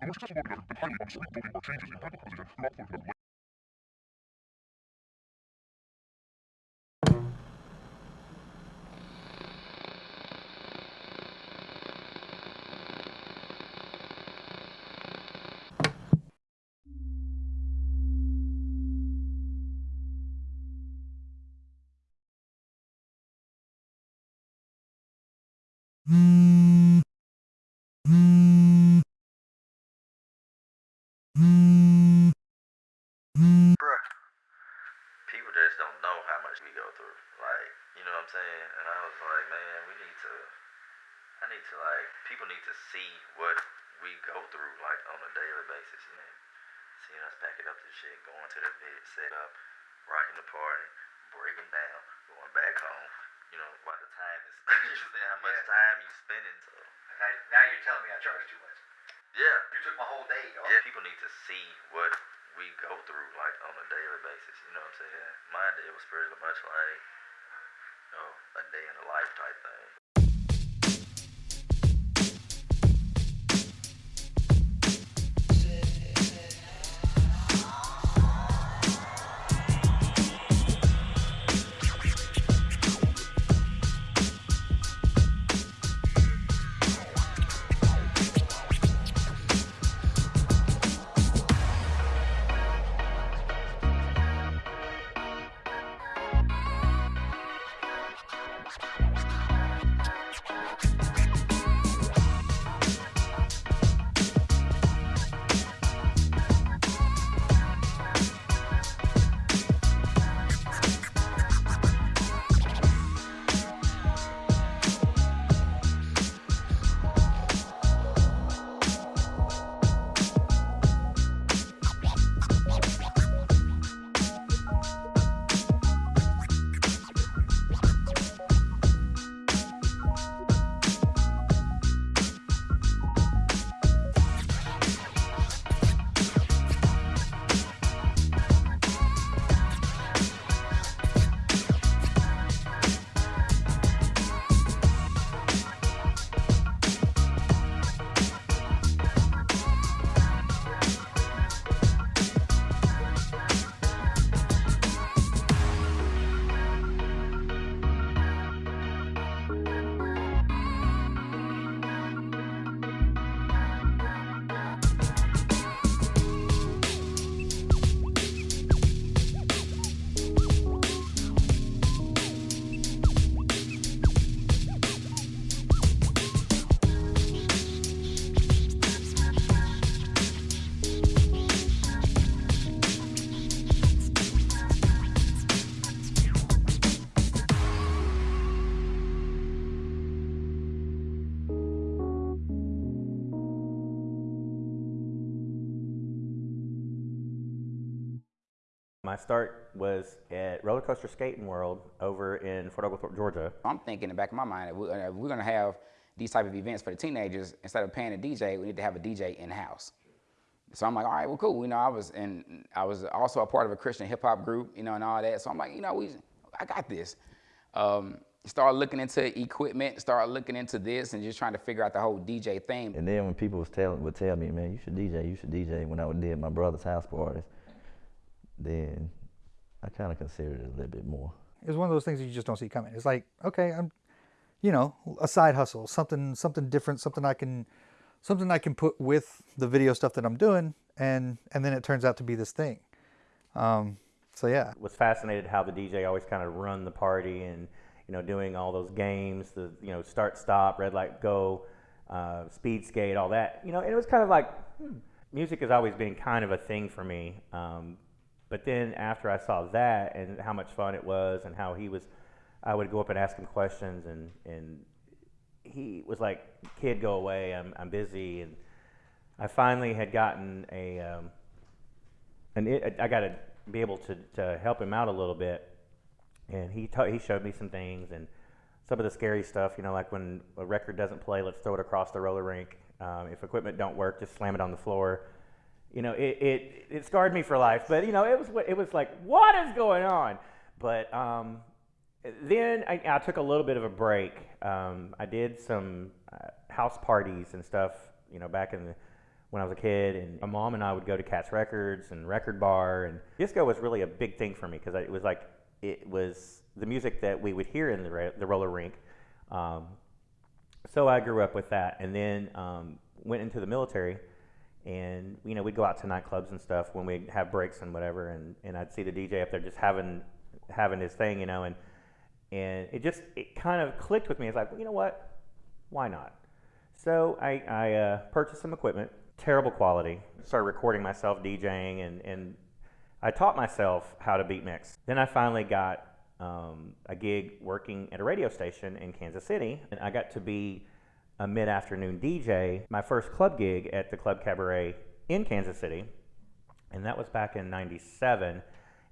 The more successful voting method, the highly uncertain voting or changes in position throughout the voting method. Bruh, people just don't know how much we go through. Like, you know what I'm saying? And I was like, man, we need to, I need to, like, people need to see what we go through, like, on a daily basis, you know? Seeing us packing up this shit, going to the vid, set up, rocking the party, breaking down, going back home. You know, by the time is, you how much Yeah. time you spending, so. And now, now you're telling me I charge too much. Yeah. You took my whole day, dog. Yeah, people need to see what we go through like on a daily basis. You know what I'm saying? My day was pretty much like, you know, a day in the life type thing. Start was at Roller Coaster Skating World over in Fort Oglethorpe, Georgia. I'm thinking in the back of my mind that we- uh, we're gonna have these type of events for the teenagers. Instead of paying a DJ, we need to have a DJ in house. So I'm like, all right, well, cool. You know, I was and I was also a part of a Christian hip hop group, you know, and all that. So I'm like, you know, we, I got this. Um, start looking into equipment, start looking into this, and just trying to figure out the whole DJ thing. And then when people was telling would tell me, man, you should DJ, you should DJ when I would did my brother's house parties, then I kind of considered it a little bit more. It's one of those things that you just don't see coming. It's like, okay, I'm, you know, a side hustle, something, something different, something I can, something I can put with the video stuff that I'm doing, and and then it turns out to be this thing. Um, so yeah, Was fascinated how the DJ always kind of run the party and you know doing all those games, the you know start stop, red light go, uh, speed skate, all that. You know, and it was kind of like hmm, music has always been kind of a thing for me. Um, but then after I saw that and how much fun it was and how he was, I would go up and ask him questions and and he was like, "Kid, go away. I'm I'm busy." And I finally had gotten a um, and it, I got to be able to, to help him out a little bit. And he ta- he showed me some things and some of the scary stuff. You know, like when a record doesn't play, let's throw it across the roller rink. Um, if equipment don't work, just slam it on the floor. You know, it, it, it scarred me for life. But you know, it was it was like, what is going on? But um, then I, I took a little bit of a break. Um, I did some uh, house parties and stuff. You know, back in the when I was a kid, and my mom and I would go to Cats Records and Record Bar, and disco was really a big thing for me because it was like it was the music that we would hear in the the roller rink. Um, so I grew up with that, and then um, went into the military, and you know we'd go out to nightclubs and stuff when we'd have breaks and whatever, and, and I'd see the DJ up there just having having his thing, you know, and and it just it kind of clicked with me. It's like, well, you know what, why not? So I, I uh, purchased some equipment, terrible quality. Started recording myself DJing, and and I taught myself how to beat mix. Then I finally got um, a gig working at a radio station in Kansas City, and I got to be a mid-afternoon DJ. My first club gig at the Club Cabaret in Kansas City, and that was back in '97.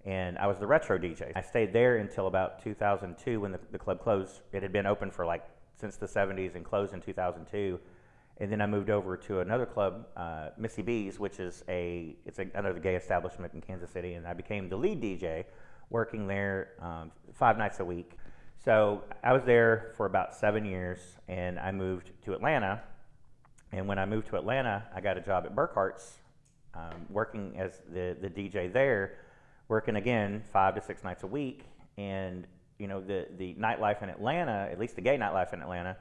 And I was the retro DJ. I stayed there until about 2002 when the, the club closed. It had been open for like since the 70s and closed in 2002 and then I moved over to another club, uh, Missy B's, which is a it's a, another gay establishment in Kansas City, and I became the lead DJ, working there um, five nights a week. So I was there for about seven years, and I moved to Atlanta. And when I moved to Atlanta, I got a job at Burkhart's, um, working as the the DJ there, working again five to six nights a week. And you know the the nightlife in Atlanta, at least the gay nightlife in Atlanta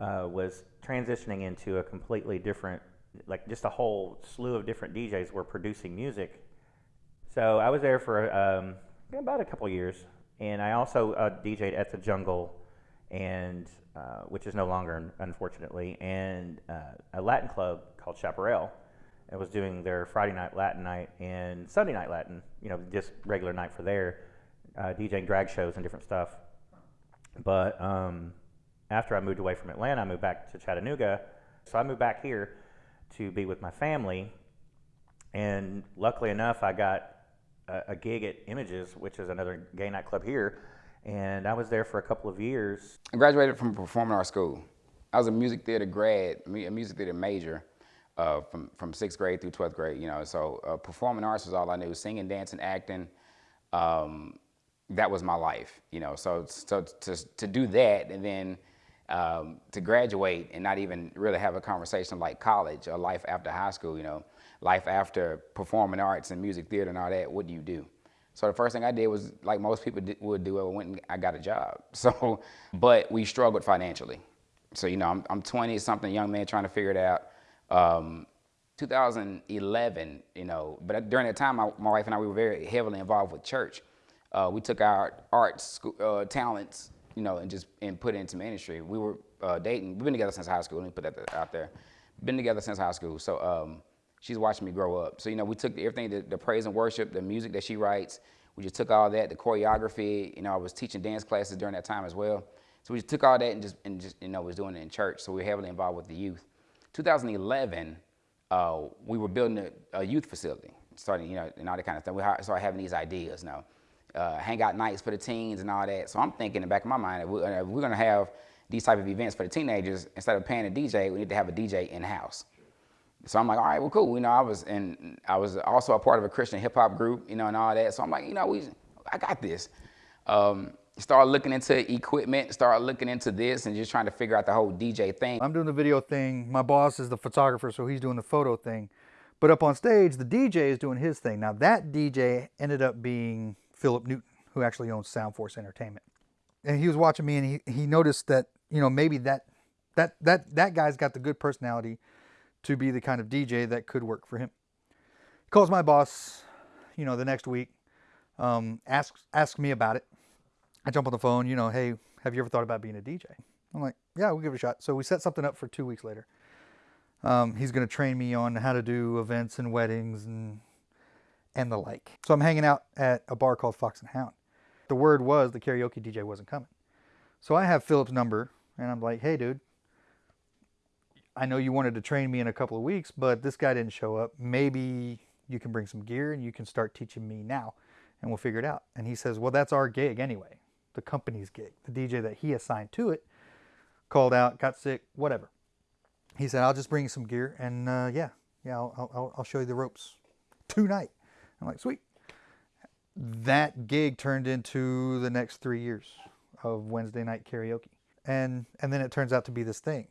uh, was transitioning into a completely different, like just a whole slew of different DJs were producing music. So I was there for um, about a couple years, and I also uh, DJed at the Jungle, and uh, which is no longer, unfortunately, and uh, a Latin club called Chaparral. I was doing their Friday night Latin night and Sunday night Latin, you know, just regular night for there, uh, DJing drag shows and different stuff. But um, after I moved away from Atlanta, I moved back to Chattanooga. So I moved back here to be with my family. And luckily enough, I got a, gig at Images, which is another gay nightclub here. And I was there for a couple of years. I graduated from performing arts school. I was a music theater grad, a music theater major uh, from, from sixth grade through 12th grade, you know. So uh, performing arts was all I knew, singing, dancing, acting. Um, that was my life, you know. So, so to, to do that and then um, to graduate and not even really have a conversation like college or life after high school, you know, life after performing arts and music theater and all that, what do you do? So the first thing I did was like most people would do, I went and I got a job. So, but we struggled financially. So, you know, I'm, I'm 20 something young man trying to figure it out. Um, 2011, you know, but during that time, my, my, wife and I, we were very heavily involved with church. Uh, we took our arts uh, talents you know, and just and put it into ministry. We were uh, dating. We've been together since high school. Let me put that out there. Been together since high school. So um, she's watching me grow up. So you know, we took everything, the, the praise and worship, the music that she writes. We just took all that, the choreography. You know, I was teaching dance classes during that time as well. So we just took all that and just and just you know was doing it in church. So we were heavily involved with the youth. 2011, uh, we were building a, a, youth facility, starting you know and all that kind of stuff. We started having these ideas now uh, hangout nights for the teens and all that. So I'm thinking in the back of my mind, if we're, uh, we're going to have these type of events for the teenagers, instead of paying a DJ, we need to have a DJ in house. So I'm like, all right, well, cool. You know, I was and I was also a part of a Christian hip hop group, you know, and all that. So I'm like, you know, we, I got this. Um, start looking into equipment, start looking into this, and just trying to figure out the whole DJ thing. I'm doing the video thing. My boss is the photographer, so he's doing the photo thing. But up on stage, the DJ is doing his thing. Now that DJ ended up being Philip Newton, who actually owns Soundforce Entertainment. And he was watching me and he, he noticed that, you know, maybe that, that, that, that guy's got the good personality to be the kind of DJ that could work for him. He calls my boss, you know, the next week, um, asks, asks me about it. I jump on the phone, you know, hey, have you ever thought about being a DJ? I'm like, yeah, we'll give it a shot. So we set something up for two weeks later. Um, he's going to train me on how to do events and weddings and and the like. So I'm hanging out at a bar called Fox and Hound. The word was the karaoke DJ wasn't coming. So I have Philip's number and I'm like, hey dude, I know you wanted to train me in a couple of weeks, but this guy didn't show up. Maybe you can bring some gear and you can start teaching me now and we'll figure it out. And he says, well, that's our gig anyway, the company's gig. The DJ that he assigned to it called out, got sick, whatever. He said, I'll just bring you some gear and uh, yeah, yeah, I'll, I'll, I'll show you the ropes tonight. I'm like, sweet. That gig turned into the next three years of Wednesday night karaoke. And, and then it turns out to be this thing.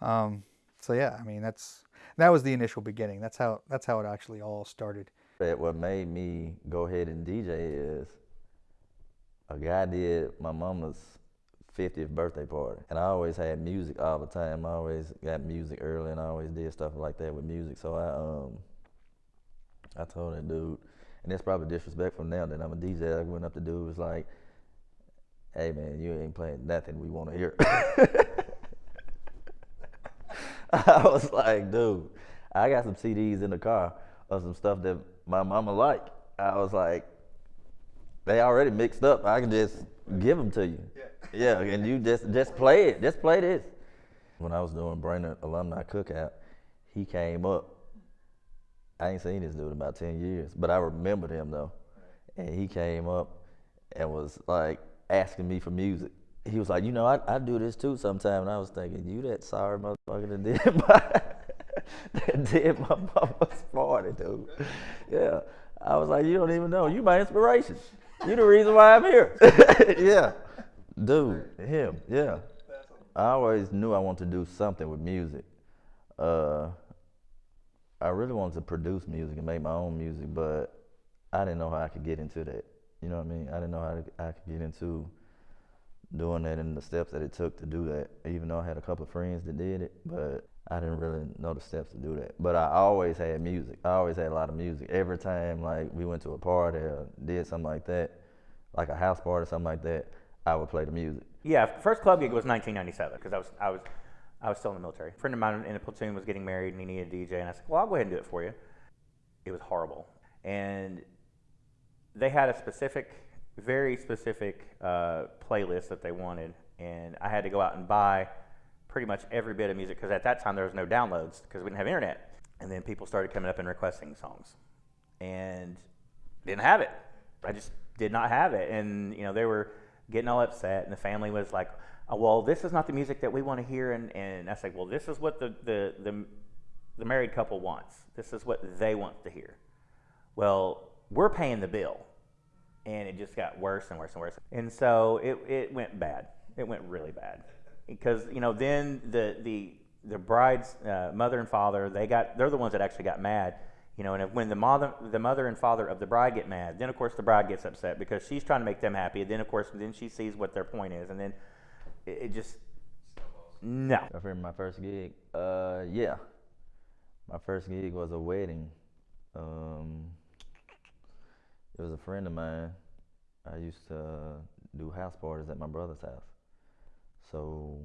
Um, so yeah, I mean that's that was the initial beginning. That's how that's how it actually all started. What made me go ahead and DJ is a guy did my mama's 50th birthday party, and I always had music all the time. I always got music early, and I always did stuff like that with music. So I um I told that dude, and it's probably disrespectful now that I'm a DJ. I went up to dude was like, "Hey man, you ain't playing nothing we want to hear." I was like, dude, I got some CDs in the car of some stuff that my mama like. I was like, they already mixed up. I can just give them to you. Yeah. and you just just play it. Just play this. When I was doing Brainerd Alumni Cookout, he came up. I ain't seen this dude in about 10 years, but I remembered him though. And he came up and was like asking me for music. He was like, you know, I, I do this too sometimes. And I was thinking, you that sorry motherfucker that did my, that did my mama's party, dude. Yeah. I was like, you don't even know. You my inspiration. You the reason why I'm here. yeah. Dude, him, yeah. I always knew I wanted to do something with music. Uh, I really wanted to produce music and make my own music, but I didn't know how I could get into that. You know what I mean? I didn't know how I could get into doing that and the steps that it took to do that. Even though I had a couple of friends that did it, but I didn't really know the steps to do that. But I always had music. I always had a lot of music. Every time like we went to a party or did something like that, like a house party or something like that, I would play the music. Yeah, first club gig was 1997 because I was I was I was still in the military. A friend of mine in the platoon was getting married and he needed a DJ, and I said, "Well, I'll go ahead and do it for you." It was horrible, and they had a specific, very specific uh, playlist that they wanted, and I had to go out and buy pretty much every bit of music because at that time there was no downloads because we didn't have internet, and then people started coming up and requesting songs, and didn't have it. I just did not have it, and you know they were getting all upset, and the family was like, oh, "Well, this is not the music that we want to hear," and and I said, "Well, this is what the the the, the married couple wants. This is what they want to hear." Well, we're paying the bill, and it just got worse and worse and worse, and so it it went bad. It went really bad because you know then the the the bride's uh, mother and father they got they're the ones that actually got mad you know and if, when the mother the mother and father of the bride get mad then of course the bride gets upset because she's trying to make them happy and then of course then she sees what their point is and then it, it just no I remember my first gig. Uh, yeah, my first gig was a wedding. Um, it was a friend of mine. I used to do house parties at my brother's house. So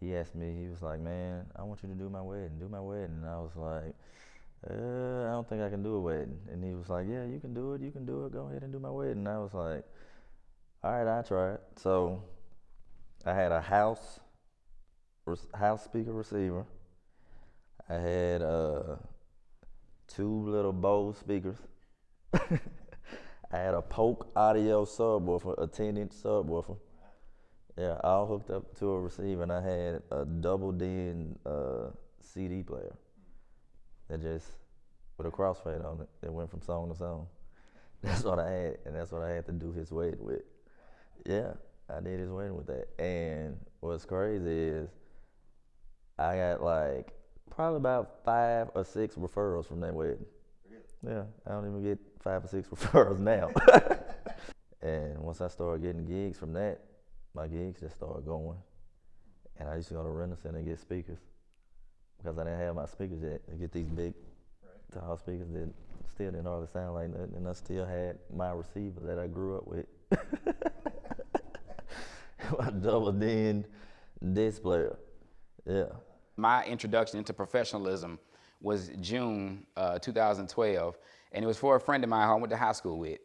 he asked me. He was like, "Man, I want you to do my wedding. Do my wedding." And I was like, uh, "I don't think I can do a wedding." And he was like, "Yeah, you can do it. You can do it. Go ahead and do my wedding." And I was like, "All right, I try it." So I had a house house speaker receiver. I had uh, two little Bose speakers. I had a Polk audio subwoofer, a 10 inch subwoofer. Yeah, all hooked up to a receiver, and I had a double din uh, CD player that just with a crossfade on it that went from song to song. That's what I had, and that's what I had to do his wedding with. Yeah, I did his wedding with that. And what's crazy is I got like probably about five or six referrals from that wedding. Yeah, I don't even get five or six referrals now. and once I started getting gigs from that, my gigs just started going. And I used to go to Rent-A-Center and get speakers because I didn't have my speakers yet. I get these big, tall speakers that still didn't hardly sound like nothing, and I still had my receiver that I grew up with. my double din disc player. Yeah. My introduction into professionalism was June uh, 2012, and it was for a friend of mine who I went to high school with.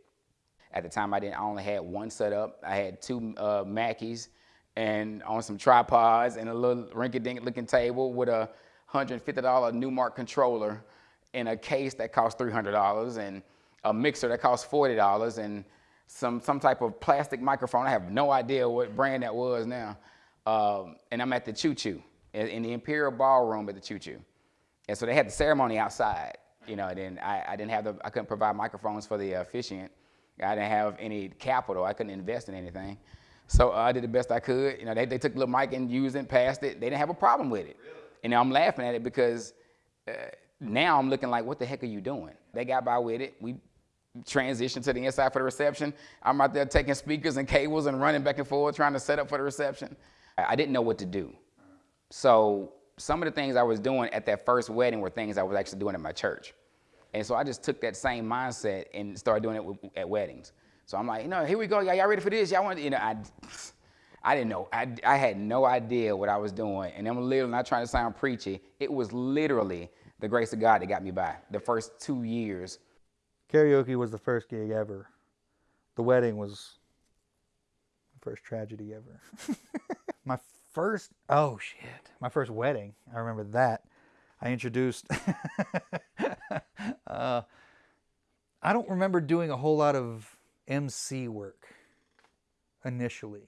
At the time, I didn't. I only had one setup. I had two uh, Mackies, and on some tripods and a little rinky-dink looking table with a $150 Numark controller in a case that cost $300 and a mixer that cost $40 and some, some type of plastic microphone. I have no idea what brand that was now. Um, and I'm at the Choo Choo, in, in the Imperial Ballroom at the Choo Choo. And so they had the ceremony outside, you know, and then I, I didn't have the, I couldn't provide microphones for the officiant. I didn't have any capital. I couldn't invest in anything. So uh, I did the best I could. You know, they, they took the little mic and used it, passed it. They didn't have a problem with it. Really? And I'm laughing at it because uh, now I'm looking like, what the heck are you doing? They got by with it. We transitioned to the inside for the reception. I'm out there taking speakers and cables and running back and forth trying to set up for the reception. I I didn't know what to do. So some of the things I was doing at that first wedding were things I was actually doing at my church. And so I just took that same mindset and started doing it at weddings. So I'm like, you know, here we go. Y'all, y'all ready for this? Y'all want, you know, I, I didn't know. I, I had no idea what I was doing. And I'm literally not trying to sound preachy. It was literally the grace of God that got me by the first two years. Karaoke was the first gig ever. The wedding was the first tragedy ever. my first, oh shit, my first wedding. I remember that. I introduced. uh, I don't remember doing a whole lot of MC work initially,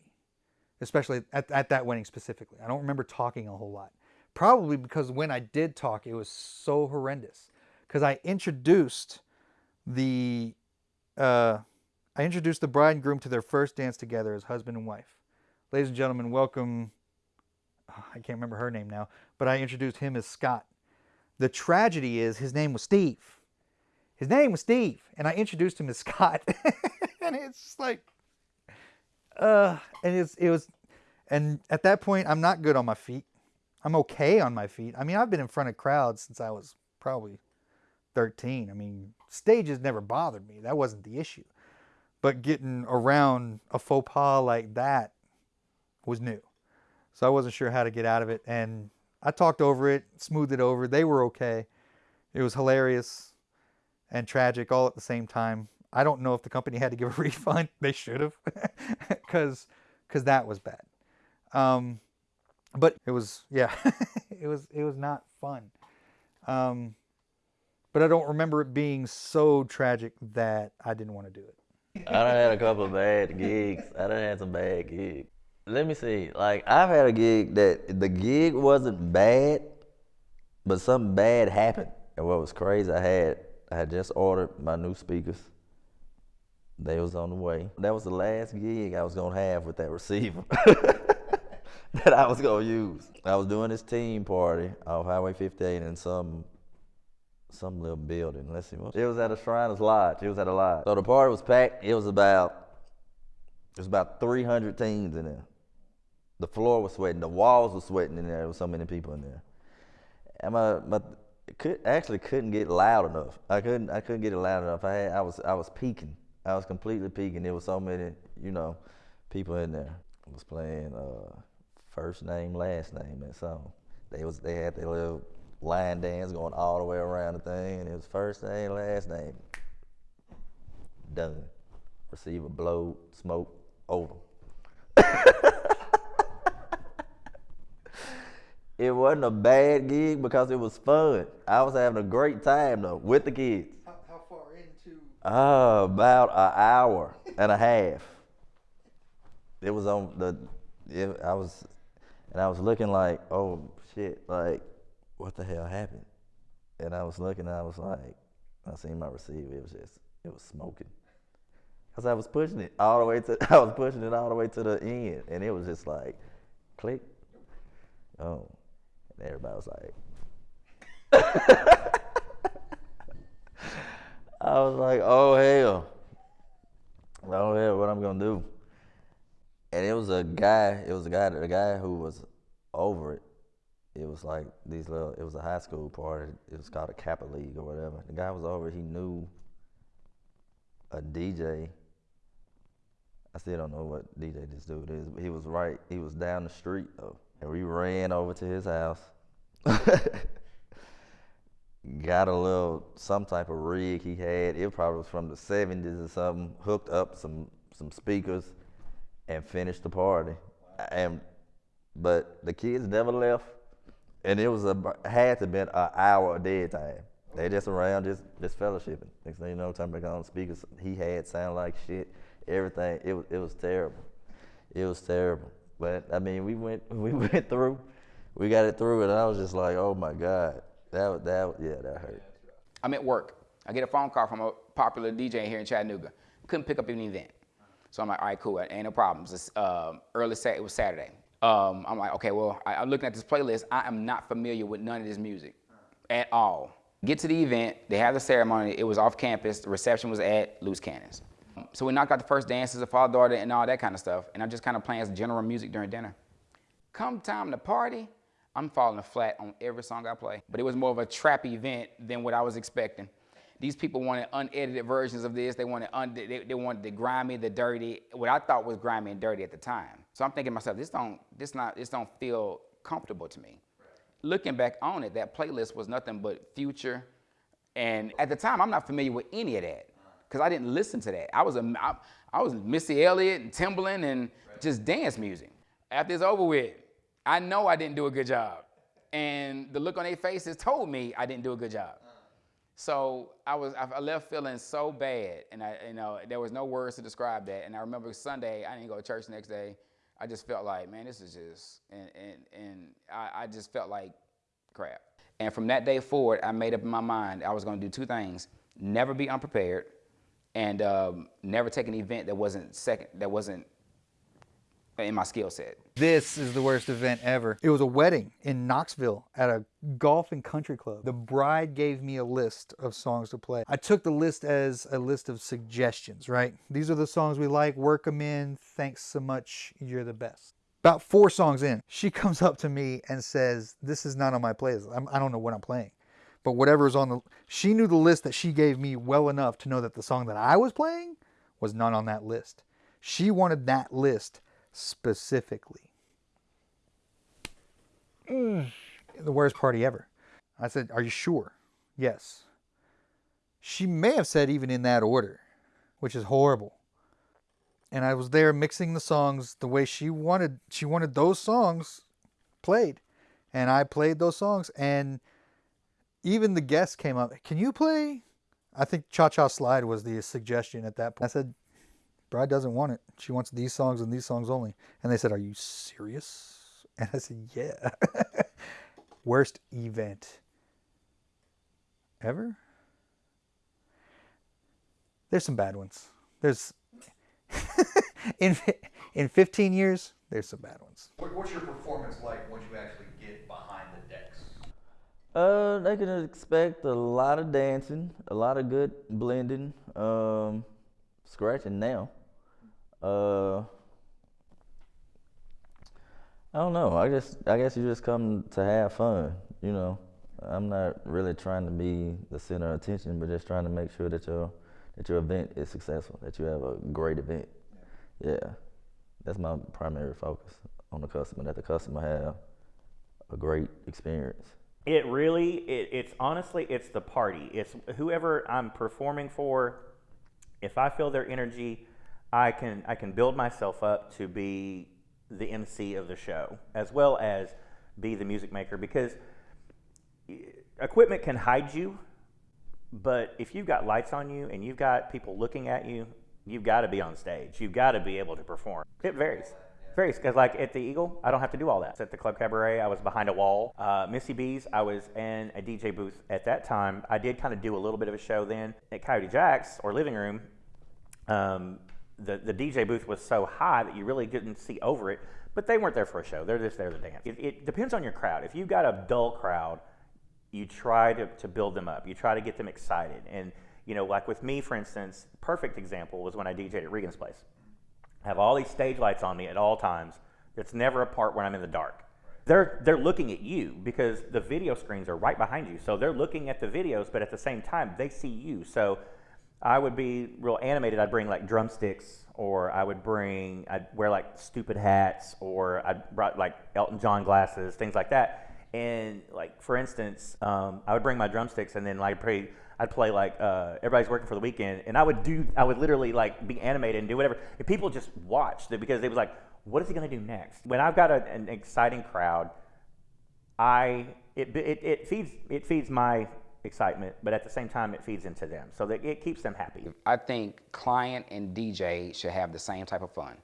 especially at, at that wedding specifically. I don't remember talking a whole lot. Probably because when I did talk, it was so horrendous. Because I introduced the uh, I introduced the bride and groom to their first dance together as husband and wife. Ladies and gentlemen, welcome. I can't remember her name now, but I introduced him as Scott. The tragedy is his name was Steve. His name was Steve, and I introduced him as Scott, and it's just like, uh, and it's it was, and at that point, I'm not good on my feet. I'm okay on my feet. I mean, I've been in front of crowds since I was probably 13. I mean, stages never bothered me. That wasn't the issue. But getting around a faux pas like that was new. So I wasn't sure how to get out of it. And I talked over it, smoothed it over. They were okay. It was hilarious and tragic all at the same time. I don't know if the company had to give a refund. They should have, because because that was bad. Um, but it was yeah, it was it was not fun. Um, but I don't remember it being so tragic that I didn't want to do it. I done had a couple bad gigs. I done had some bad gigs. Let me see. Like I've had a gig that the gig wasn't bad, but something bad happened. And what was crazy, I had I had just ordered my new speakers. They was on the way. That was the last gig I was gonna have with that receiver that I was gonna use. I was doing this team party off Highway 58 in some some little building. Let's see. It was at a Shriners Lodge. It was at a lodge. So the party was packed. It was about it was about 300 teams in there. The floor was sweating. The walls were sweating in there. There was so many people in there. And my, my could actually couldn't get loud enough. I couldn't I couldn't get it loud enough. I had I was I was peaking. I was completely peaking. There was so many, you know, people in there. I was playing uh, first name, last name that song. They was they had their little line dance going all the way around the thing, and it was first name, last name. Done. Receiver blow, smoke, over. it wasn't a bad gig because it was fun. I was having a great time though with the kids. How, how far into? Uh, about an hour and a half. It was on the. It, I was, and I was looking like, oh shit, like, what the hell happened? And I was looking, and I was like, I seen my receiver. It was just, it was smoking. Cause I was pushing it all the way to, I was pushing it all the way to the end, and it was just like, click. Oh, everybody was like. I was like, oh hell. Oh hell, what I'm gonna do? And it was a guy, it was a guy, the guy who was over it. It was like these little, it was a high school party. It was called a Kappa League or whatever. The guy was over, he knew a DJ. I still don't know what DJ this dude is, but he was right, he was down the street though. And we ran over to his house. got a little some type of rig he had. It probably was from the seventies or something. Hooked up some some speakers and finished the party. And but the kids never left, and it was a had to been an hour of dead time. They just around just just fellowshipping. Next thing you know, turn back on speakers. He had sound like shit. Everything. It was it was terrible. It was terrible. But I mean, we went we went through. We got it through, and I was just like, oh my god. That that yeah, that hurt. I'm at work. I get a phone call from a popular DJ here in Chattanooga. Couldn't pick up any event. So I'm like, all right, cool, ain't no problems. It's uh, early Saturday. It was Saturday. Um, I'm like, okay, well, I, I'm looking at this playlist. I am not familiar with none of this music at all. Get to the event. They have the ceremony. It was off campus. The reception was at Loose Cannons. So we knocked out the first dances of father daughter and all that kind of stuff. And I'm just kind of playing as general music during dinner. Come time to party, I'm falling flat on every song I play. But it was more of a trap event than what I was expecting. These people wanted unedited versions of this. They wanted they, they wanted the grimy, the dirty, what I thought was grimy and dirty at the time. So I'm thinking to myself, this don't this not this don't feel comfortable to me. Looking back on it, that playlist was nothing but future. And at the time, I'm not familiar with any of that because I didn't listen to that. I was a I, I was Missy Elliott and Timbaland and just dance music. After it's over with, I know I didn't do a good job. And the look on their faces told me I didn't do a good job. Uh. So I was I left feeling so bad, and I you know there was no words to describe that. And I remember Sunday I didn't go to church the next day. I just felt like man, this is just and and and I, I just felt like crap. And from that day forward, I made up my mind I was going to do two things: never be unprepared, and um, never take an event that wasn't second that wasn't in my skill set. This is the worst event ever. It was a wedding in Knoxville at a golf and country club. The bride gave me a list of songs to play. I took the list as a list of suggestions, right? These are the songs we like, work them in, thanks so much, you're the best. About four songs in, she comes up to me and says, this is not on my playlist. I'm, I don't know what I'm playing. But whatever's on the, she knew the list that she gave me well enough to know that the song that I was playing was not on that list. She wanted that list specifically. Mm, the worst party ever. I said, Are you sure? Yes. She may have said even in that order, which is horrible. And I was there mixing the songs the way she wanted. She wanted those songs played. And I played those songs. And even the guests came up, Can you play? I think Cha Cha Slide was the suggestion at that point. I said, Bride doesn't want it. She wants these songs and these songs only. And they said, Are you serious? And I said, Yeah. Worst event ever? There's some bad ones. There's in in 15 years, there's some bad ones. What's your performance like once you actually get behind the decks? Uh, they can expect a lot of dancing, a lot of good blending, um, scratching now. Uh, I don't know. I just I guess you just come to have fun. You know, I'm not really trying to be the center of attention, but just trying to make sure that your that your event is successful, that you have a great event. Yeah, that's my primary focus on the customer. That the customer have a great experience. It really, it, it's honestly, it's the party. It's whoever I'm performing for. If I feel their energy, I can I can build myself up to be the MC of the show as well as be the music maker because equipment can hide you, but if you've got lights on you and you've got people looking at you, you've got to be on stage. You've got to be able to perform. It varies. Varies because, like at the Eagle, I don't have to do all that. At the Club Cabaret, I was behind a wall. Uh, Missy B's, I was in a DJ booth at that time. I did kind of do a little bit of a show then. At Coyote Jack's or Living Room, um, the, the DJ booth was so high that you really didn't see over it, but they weren't there for a show. They're just there to dance. It, it depends on your crowd. If you've got a dull crowd, you try to, to build them up. You try to get them excited. And, you know, like with me, for instance, perfect example was when I DJed at Regan's Place. Have all these stage lights on me at all times. There's never a part when I'm in the dark. They're, they're looking at you because the video screens are right behind you. So they're looking at the videos, but at the same time, they see you. So I would be real animated. I'd bring like drumsticks, or I would bring, I'd wear like stupid hats, or I'd brought like Elton John glasses, things like that. And like for instance, um, I would bring my drumsticks, and then like play, I'd play like uh, everybody's working for the weekend, and I would do, I would literally like be animated and do whatever. And people just watched it because they was like, what is he going to do next? When I've got a, an exciting crowd, I it, it, it feeds it feeds my excitement, but at the same time, it feeds into them. So that it keeps them happy. I think client and DJ should have the same type of fun.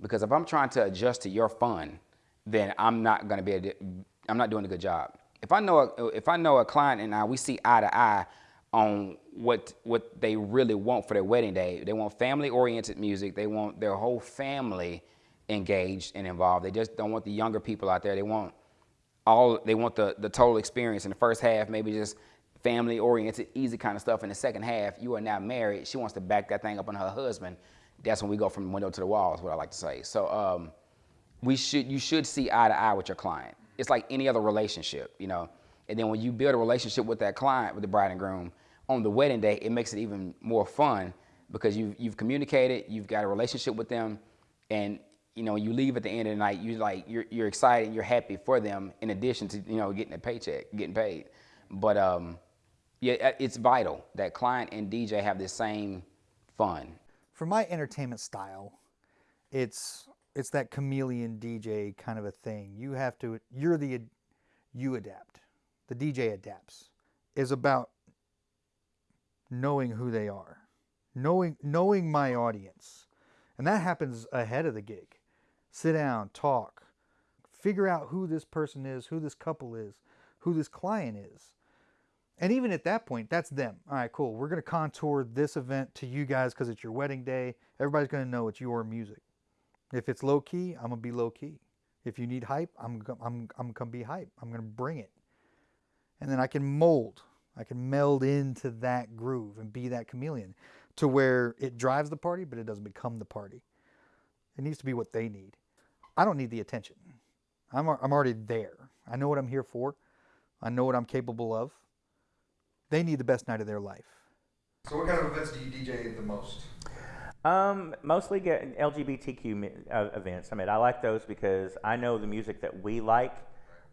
Because if I'm trying to adjust to your fun, then I'm not going to be a, I'm not doing a good job. If I know a, if I know a client and I we see eye to eye on what what they really want for their wedding day, they want family oriented music. They want their whole family engaged and involved. They just don't want the younger people out there. They want all they want the the total experience in the first half, maybe just family oriented, easy kind of stuff. In the second half, you are now married. She wants to back that thing up on her husband. That's when we go from window to the wall, is what I like to say. So um, we should you should see eye to eye with your client. It's like any other relationship, you know. And then when you build a relationship with that client, with the bride and groom, on the wedding day, it makes it even more fun because you've you've communicated, you've got a relationship with them, and you know you leave at the end of the night, you like you're you're excited, you're happy for them, in addition to you know getting a paycheck, getting paid. But um, yeah, it's vital that client and DJ have the same fun. For my entertainment style, it's it's that chameleon DJ kind of a thing. You have to you're the you adapt. The DJ adapts. Is about knowing who they are. Knowing knowing my audience. And that happens ahead of the gig. Sit down, talk, figure out who this person is, who this couple is, who this client is. And even at that point, that's them. All right, cool. We're going to contour this event to you guys because it's your wedding day. Everybody's going to know it's your music. If it's low key, I'm going to be low key. If you need hype, I'm, I'm, I'm going to be hype. I'm going to bring it. And then I can mold, I can meld into that groove and be that chameleon to where it drives the party, but it doesn't become the party. It needs to be what they need. I don't need the attention. I'm, I'm already there. I know what I'm here for. I know what I'm capable of. They need the best night of their life. So what kind of events do you DJ the most? Um, mostly get LGBTQ uh, events. I mean, I like those because I know the music that we like,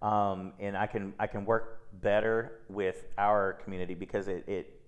um, and I can I can work better with our community because it, it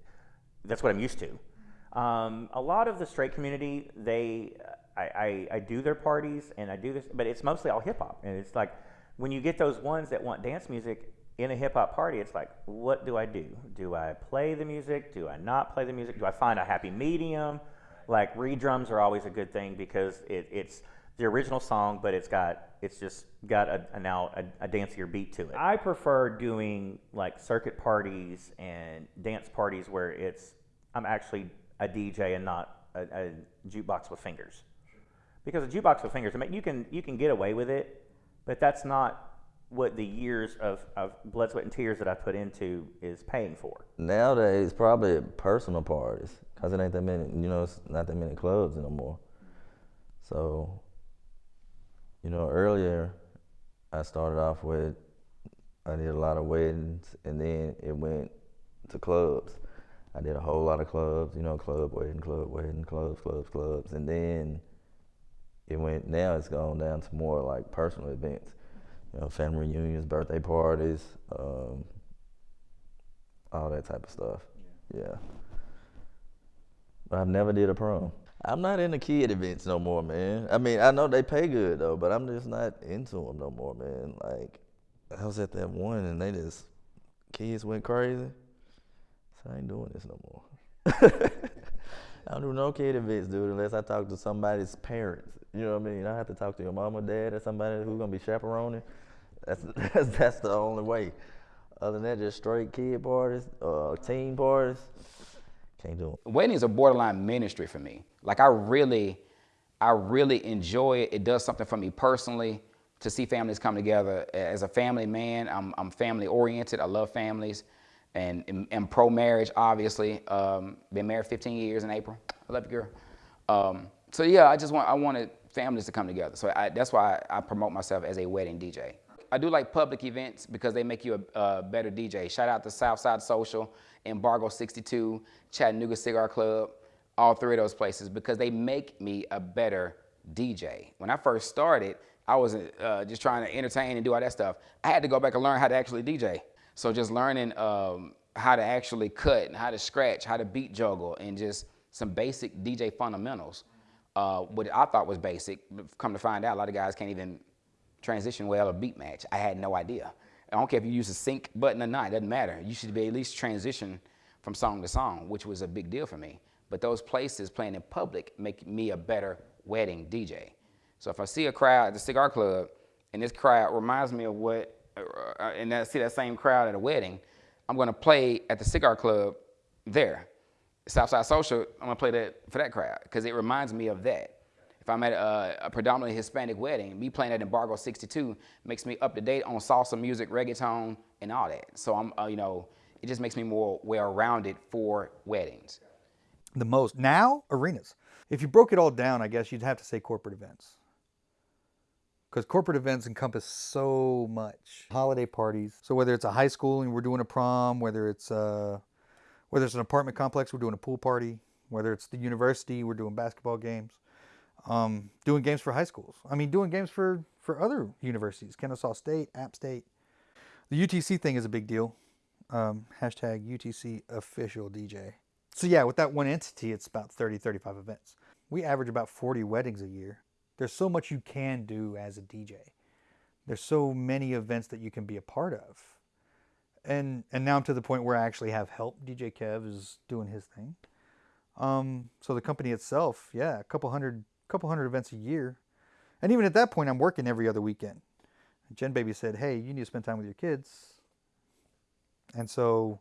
that's what I'm used to. Um, a lot of the straight community, they I, I, I do their parties and I do this, but it's mostly all hip hop, and it's like when you get those ones that want dance music in a hip hop party, it's like, what do I do? Do I play the music? Do I not play the music? Do I find a happy medium? Like redrums are always a good thing because it, it's the original song, but it's got it's just got a, a now a, a dancier beat to it. I prefer doing like circuit parties and dance parties where it's I'm actually a DJ and not a, a jukebox with fingers. Because a jukebox with fingers, I mean, you can you can get away with it, but that's not what the years of, of blood, sweat, and tears that I put into is paying for. Nowadays, probably personal parties, cause it ain't that many. You know, it's not that many clubs anymore. So, you know, earlier I started off with I did a lot of weddings, and then it went to clubs. I did a whole lot of clubs, you know, club wedding, club wedding, clubs, clubs, clubs, and then it went. Now it's gone down to more like personal events, you know, family reunions, birthday parties, um, all that type of stuff. Yeah. But I've never did a prom. I'm not into kid events no more, man. I mean, I know they pay good though, but I'm just not into them no more, man. Like, I was at that one and they just kids went crazy. So I ain't doing this no more. I don't do no kid events, dude, unless I talk to somebody's parents. You know what I mean? I have to talk to your mom or dad or somebody who's gonna be chaperoning. That's that's, that's the only way. Other than that, just straight kid parties, uh, teen parties. Can't do them. weddings are borderline ministry for me. Like I really, I really enjoy it. It does something for me personally to see families come together. As a family man, I'm, I'm family oriented. I love families, and am, am pro marriage. Obviously, um, been married 15 years in April. I love you, girl. Um, so yeah, I just want I wanted families to come together. So I, that's why I, I promote myself as a wedding DJ. I do like public events because they make you a, a better DJ. Shout out to Southside Social, Embargo 62, Chattanooga Cigar Club, all three of those places because they make me a better DJ. When I first started, I wasn't uh, just trying to entertain and do all that stuff. I had to go back and learn how to actually DJ. So just learning um, how to actually cut and how to scratch, how to beat juggle, and just some basic DJ fundamentals. Uh, what I thought was basic, come to find out, a lot of guys can't even transition well or beat match. I had no idea. I don't care if you use a sync button or not, it doesn't matter. You should be at least transition from song to song, which was a big deal for me. But those places playing in public make me a better wedding DJ. So if I see a crowd at the cigar club and this crowd reminds me of what, uh, and I see that same crowd at a wedding, I'm gonna play at the cigar club there. Southside Social, I'm gonna play that for that crowd because it reminds me of that. If I'm at a, a predominantly Hispanic wedding, me playing at Embargo 62 makes me up to date on salsa music, reggaeton, and all that. So I'm, uh, you know, it just makes me more well-rounded for weddings. the most. Now arenas. If you broke it all down i guess you'd have to say corporate events. Because corporate events encompass so much. Holiday parties. So whether it's a high school and we're doing a prom whether it's uh whether it's an apartment complex we're doing a pool party. Whether it's the university we're doing basketball games um, doing games for high schools i mean doing games for for other universities kennesaw state app state the utc thing is a big deal um, hashtag utc official dj so yeah, with that one entity, it's about 30, 35 events. We average about 40 weddings a year. There's so much you can do as a DJ. There's so many events that you can be a part of. And and now I'm to the point where I actually have help. DJ Kev is doing his thing. Um, so the company itself, yeah, a couple hundred couple hundred events a year. And even at that point I'm working every other weekend. Jen Baby said, Hey, you need to spend time with your kids. And so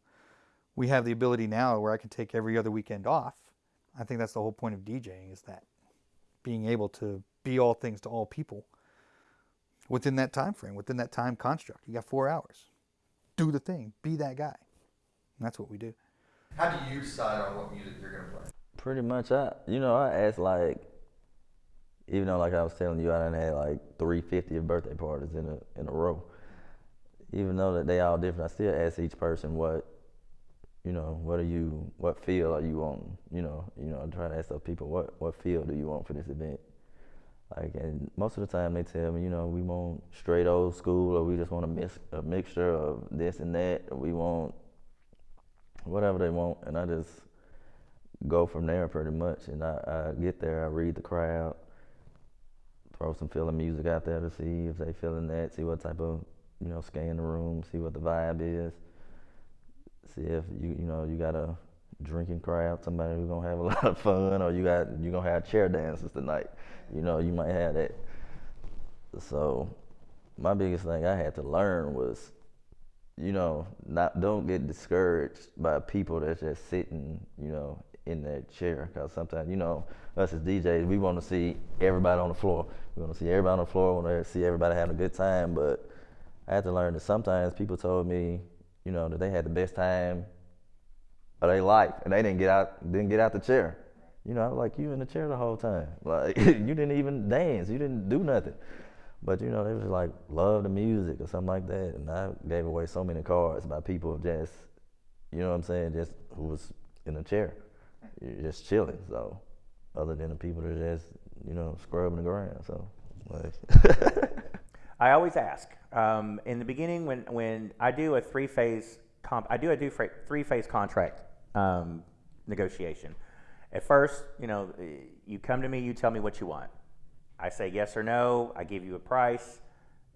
we have the ability now where I can take every other weekend off. I think that's the whole point of DJing is that being able to be all things to all people within that time frame, within that time construct. You got four hours. Do the thing. Be that guy. And that's what we do. How do you decide on what music you're gonna play? Pretty much, I you know I ask like, even though like I was telling you, I done had like three 50th birthday parties in a in a row. Even though that they all different, I still ask each person what, you know, what are you, what field are you on? You know, you know, I try to ask those people what what field do you want for this event. Like, and most of the time they tell me, you know, we want straight old school, or we just want a mix a mixture of this and that, or we want whatever they want, and I just go from there pretty much. And I, I get there, I read the crowd, throw some feeling music out there to see if they feeling that, see what type of, you know, scan the room, see what the vibe is, see if you, you know, you got a drinking crowd, somebody who's gonna have a lot of fun, or you got you gonna have chair dances tonight. You know, you might have that. So, my biggest thing I had to learn was you know, not don't get discouraged by people that's just sitting, you know, in that chair. Because sometimes, you know, us as DJs, we want to see everybody on the floor. We want to see everybody on the floor. We want to see everybody having a good time. But I had to learn that sometimes people told me, you know, that they had the best time of their life, and they didn't get out, didn't get out the chair. You know, I was like you in the chair the whole time. Like you didn't even dance. You didn't do nothing. But you know, they was like love the music or something like that, and I gave away so many cards by people just, you know what I'm saying, just who was in a chair, just chilling. So, other than the people that are just, you know, scrubbing the ground. So, like, I always ask um, in the beginning when, when I do a three phase comp, I do a do three phase contract um, negotiation. At first, you know, you come to me, you tell me what you want. I say yes or no. I give you a price.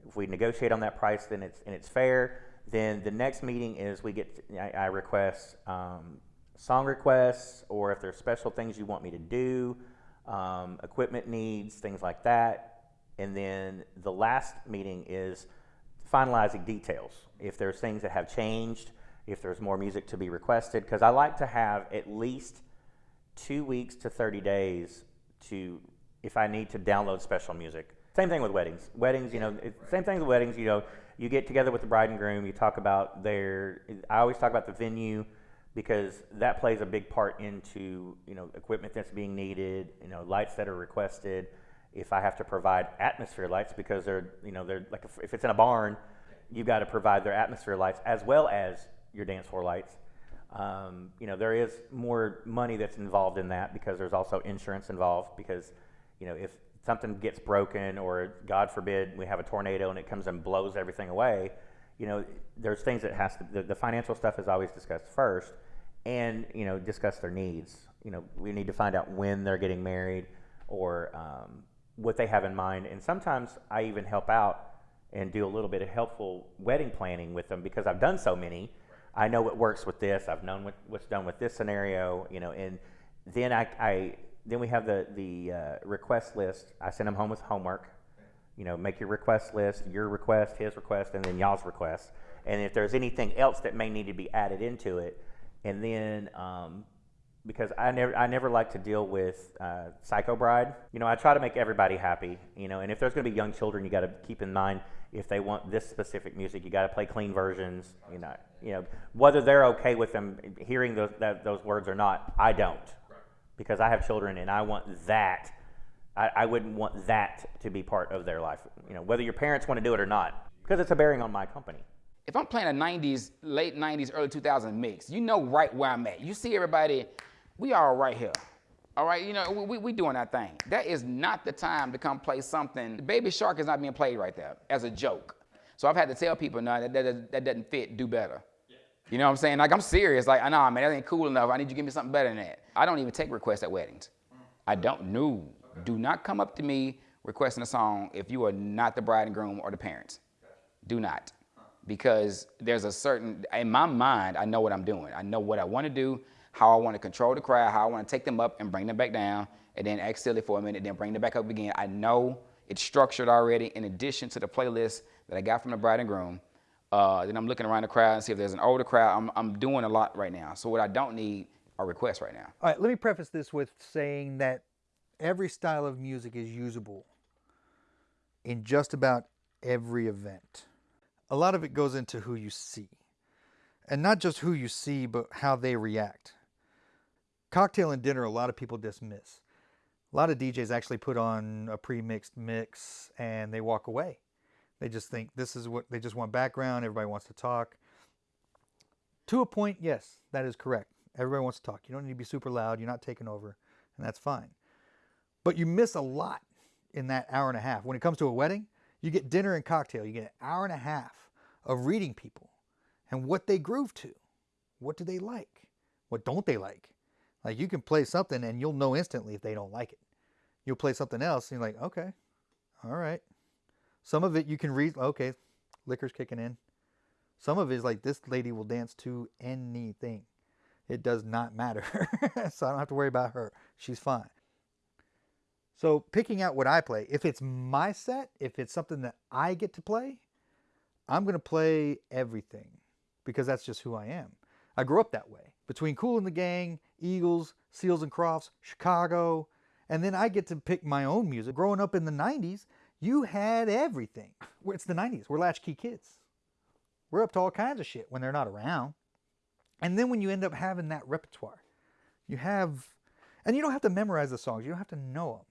If we negotiate on that price, then it's and it's fair. Then the next meeting is we get. I, I, request um, song requests, or if there's special things you want me to do, um, equipment needs, things like that. And then the last meeting is finalizing details. If there's things that have changed, if there's more music to be requested, because I like to have at least two weeks to 30 days to if I need to download special music. Same thing with weddings. Weddings, you know, same thing with weddings. You know, you get together with the bride and groom. You talk about their. I always talk about the venue because that plays a big part into you know equipment that's being needed. You know, lights that are requested. If I have to provide atmosphere lights because they're you know they're like if it's in a barn, you've got to provide their atmosphere lights as well as your dance floor lights. Um, you know, there is more money that's involved in that because there's also insurance involved because you know, if something gets broken or God forbid we have a tornado and it comes and blows everything away, you know, there's things that has to, the, the financial stuff is always discussed first and, you know, discuss their needs. You know, we need to find out when they're getting married or um, what they have in mind. And sometimes I even help out and do a little bit of helpful wedding planning with them because I've done so many. I know what works with this. I've known what, what's done with this scenario, you know, and then I, I then we have the the uh, request list. I send them home with homework. You know, make your request list, your request, his request, and then y'all's request. And if there's anything else that may need to be added into it, and then um, because I never I never like to deal with uh, psycho bride. You know, I try to make everybody happy. You know, and if there's going to be young children, you got to keep in mind if they want this specific music, you got to play clean versions. You know, you know whether they're okay with them hearing those that, those words or not. I don't, because I have children and I want that. I, I wouldn't want that to be part of their life. You know, whether your parents want to do it or not, because it's a bearing on my company. If I'm playing a 90s, late 90s, early 2000s mix, you know right where I'm at. You see everybody, we are right here. All right, you know, we, we doing our thing. That is not the time to come play something. Baby Shark is not being played right there as a joke. So I've had to tell people, no, that, that, that doesn't fit, do better. You know what I'm saying? Like, I'm serious. Like, nah, man, that ain't cool enough. I need you to give me something better than that. I don't even take requests at weddings. Mm. I don't. Do not come up to me requesting a song if you are not the bride and groom or the parents. Do not. Because there's a certain, in my mind, I know what I'm doing. I know what I want to do, how I want to control the crowd, how I want to take them up and bring them back down, and then act silly for a minute, then bring them back up again. I know it's structured already in addition to the playlist that I got from the bride and groom. Uh, then I'm looking around the crowd and see if there's an older crowd. I'm, I'm doing a lot right now. So what I don't need are requests right now. All right, let me preface this with saying that every style of music is usable in just about every event. A lot of it goes into who you see. And not just who you see, but how they react. Cocktail and dinner, a lot of people dismiss. A lot of DJs actually put on a pre-mixed mix and they walk away. They just think this is what they just want background, everybody wants to talk. To a point, yes, that is correct. Everybody wants to talk. You don't need to be super loud, you're not taking over, and that's fine. But you miss a lot in that hour and a half. When it comes to a wedding, you get dinner and cocktail. You get an hour and a half of reading people and what they groove to. What do they like? What don't they like? Like you can play something and you'll know instantly if they don't like it. You'll play something else and you're like, okay, all right. Some of it you can read, okay, liquor's kicking in. Some of it is like this lady will dance to anything. It does not matter. so I don't have to worry about her. She's fine. So picking out what I play, if it's my set, if it's something that I get to play, I'm going to play everything because that's just who I am. I grew up that way. Between Kool and the Gang, Eagles, Seals and Crofts, Chicago, and then I get to pick my own music. Growing up in the 90s, you had everything. It's the 90s. We're latchkey kids. We're up to all kinds of shit when they're not around. And then when you end up having that repertoire, you have, and you don't have to memorize the songs. You don't have to know them.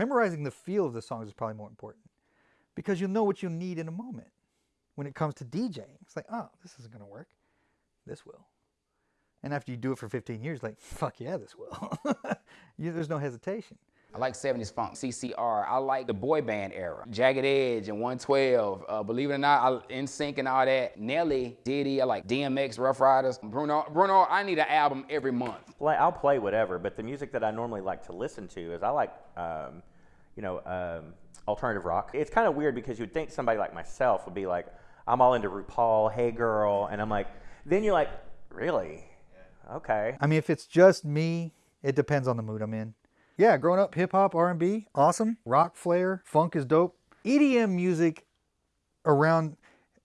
Memorizing the feel of the songs is probably more important because you'll know what you'll need in a moment. When it comes to DJing, it's like, oh, this isn't going to work. This will. And after you do it for 15 years, like, fuck yeah, this will. you, there's no hesitation. I like 70s funk, CCR. I like the boy band era. Jagged Edge and 112. Uh, believe it or not, I, NSYNC and all that. Nelly, Diddy, I like DMX, Ruff Ryders. Bruno, Bruno, I need an album every month. Like I'll play whatever, but the music that I normally like to listen to is I like, um, you know, um, alternative rock. It's kind of weird because you'd think somebody like myself would be like, I'm all into RuPaul, Hey Girl, and I'm like, then you're like, really? Okay. I mean, if it's just me, it depends on the mood I'm in. Yeah, growing up, hip hop, R&B, awesome. Rock, flair, funk is dope. EDM music around,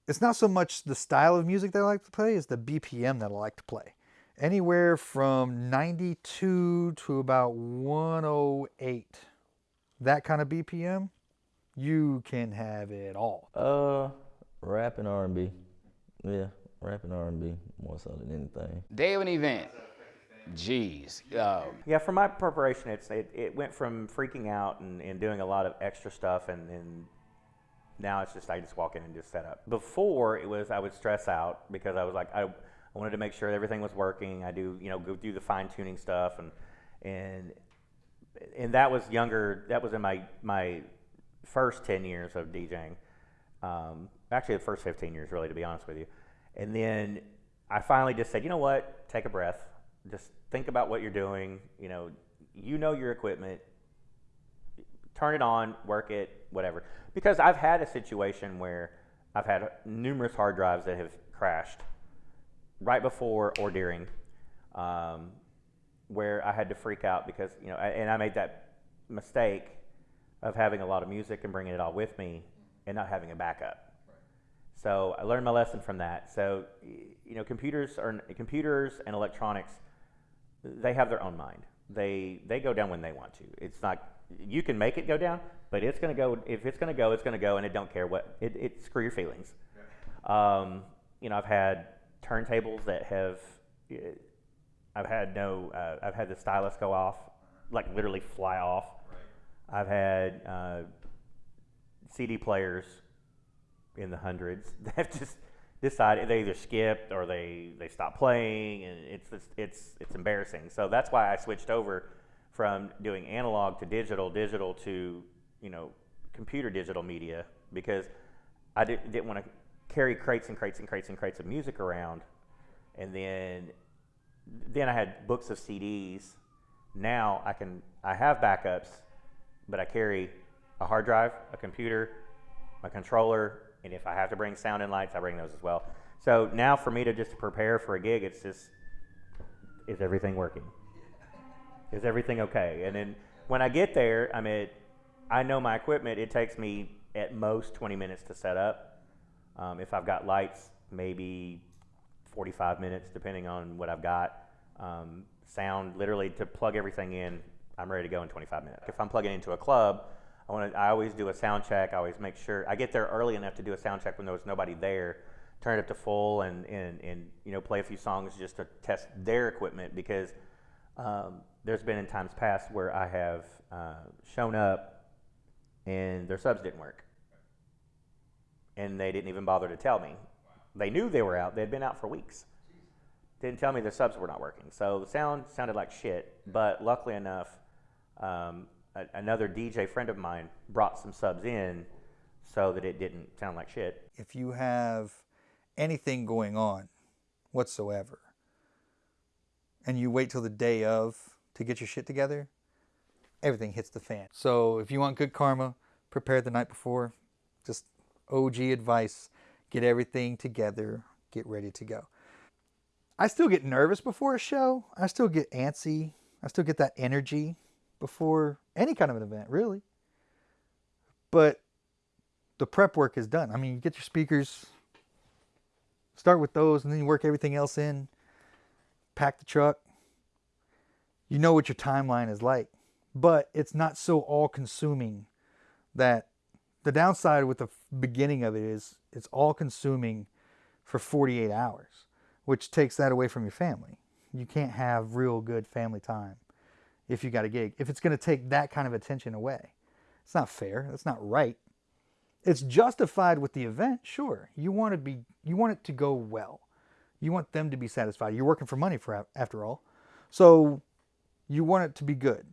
it's not so much the style of music that I like to play, it's the BPM that I like to play. Anywhere from 92 to about 108. That kind of BPM, you can have it all. Uh, rap and R&B. Yeah, rap and R&B more so than anything. Day of an event. Jeez. Uh, Yeah, for my preparation, it's it, it went from freaking out and, and doing a lot of extra stuff, and, and now it's just I just walk in and just set up. Before it was I would stress out because I was like I, I wanted to make sure everything was working. I do you know go do the fine tuning stuff and and and that was younger. That was in my my first ten years of DJing. Um, actually, the first fifteen years, really, to be honest with you. And then I finally just said, you know what? Take a breath. Just think about what you're doing. You know, you know your equipment. Turn it on, work it, whatever. Because I've had a situation where I've had numerous hard drives that have crashed right before or during, um, where I had to freak out because you know, and I made that mistake of having a lot of music and bringing it all with me, and not having a backup. So I learned my lesson from that. So you know, computers are computers and electronics they have their own mind. They they go down when they want to. It's not you can make it go down, but it's gonna go. If it's gonna go, it's gonna go, and it don't care what it. it screw your feelings. Um, you know, I've had turntables that have. I've had no. Uh, I've had the stylus go off, like literally fly off. I've had uh, CD players in the hundreds that have just decided they either skipped or they they stopped playing, and it's it's it's, it's embarrassing. So that's why I switched over from doing analog to digital, digital to you know computer digital media because I did, didn't want to carry crates and crates and crates and crates of music around, and then then I had books of CDs. Now I can I have backups, but I carry a hard drive, a computer, my controller, and if I have to bring sound and lights, I bring those as well. So now for me to just prepare for a gig, it's just is everything working? Is everything okay? And then when I get there, I mean, I know my equipment. It takes me at most 20 minutes to set up. Um, if I've got lights, maybe 45 minutes, depending on what I've got. Um, sound, literally to plug everything in, I'm ready to go in 25 minutes. If I'm plugging into a club, I want to. I always do a sound check. I always make sure I get there early enough to do a sound check when there's nobody there. Turn it up to full and, and, and you know play a few songs just to test their equipment because um, there's been in times past where I have uh, shown up and their subs didn't work and they didn't even bother to tell me. They knew they were out. They'd been out for weeks. Didn't tell me their subs were not working. So the sound sounded like shit. But luckily enough, um, a, another DJ friend of mine brought some subs in so that it didn't sound like shit. if you have anything going on whatsoever and you wait till the day of to get your shit together, everything hits the fan. So if you want good karma, prepare the night before. Just OG advice get everything together, get ready to go. I still get nervous before a show. I still get antsy. I still get that energy before any kind of an event, really. But the prep work is done. I mean, you get your speakers, start with those, and then you work everything else in, pack the truck. You know what your timeline is like, but it's not so all consuming that the downside with the beginning of it is it's all consuming for 48 hours, which takes that away from your family. You can't have real good family time if you got a gig. If it's going to take that kind of attention away, it's not fair. That's not right it's justified with the event sure you want to be you want it to go well you want them to be satisfied you're working for money for after all so you want it to be good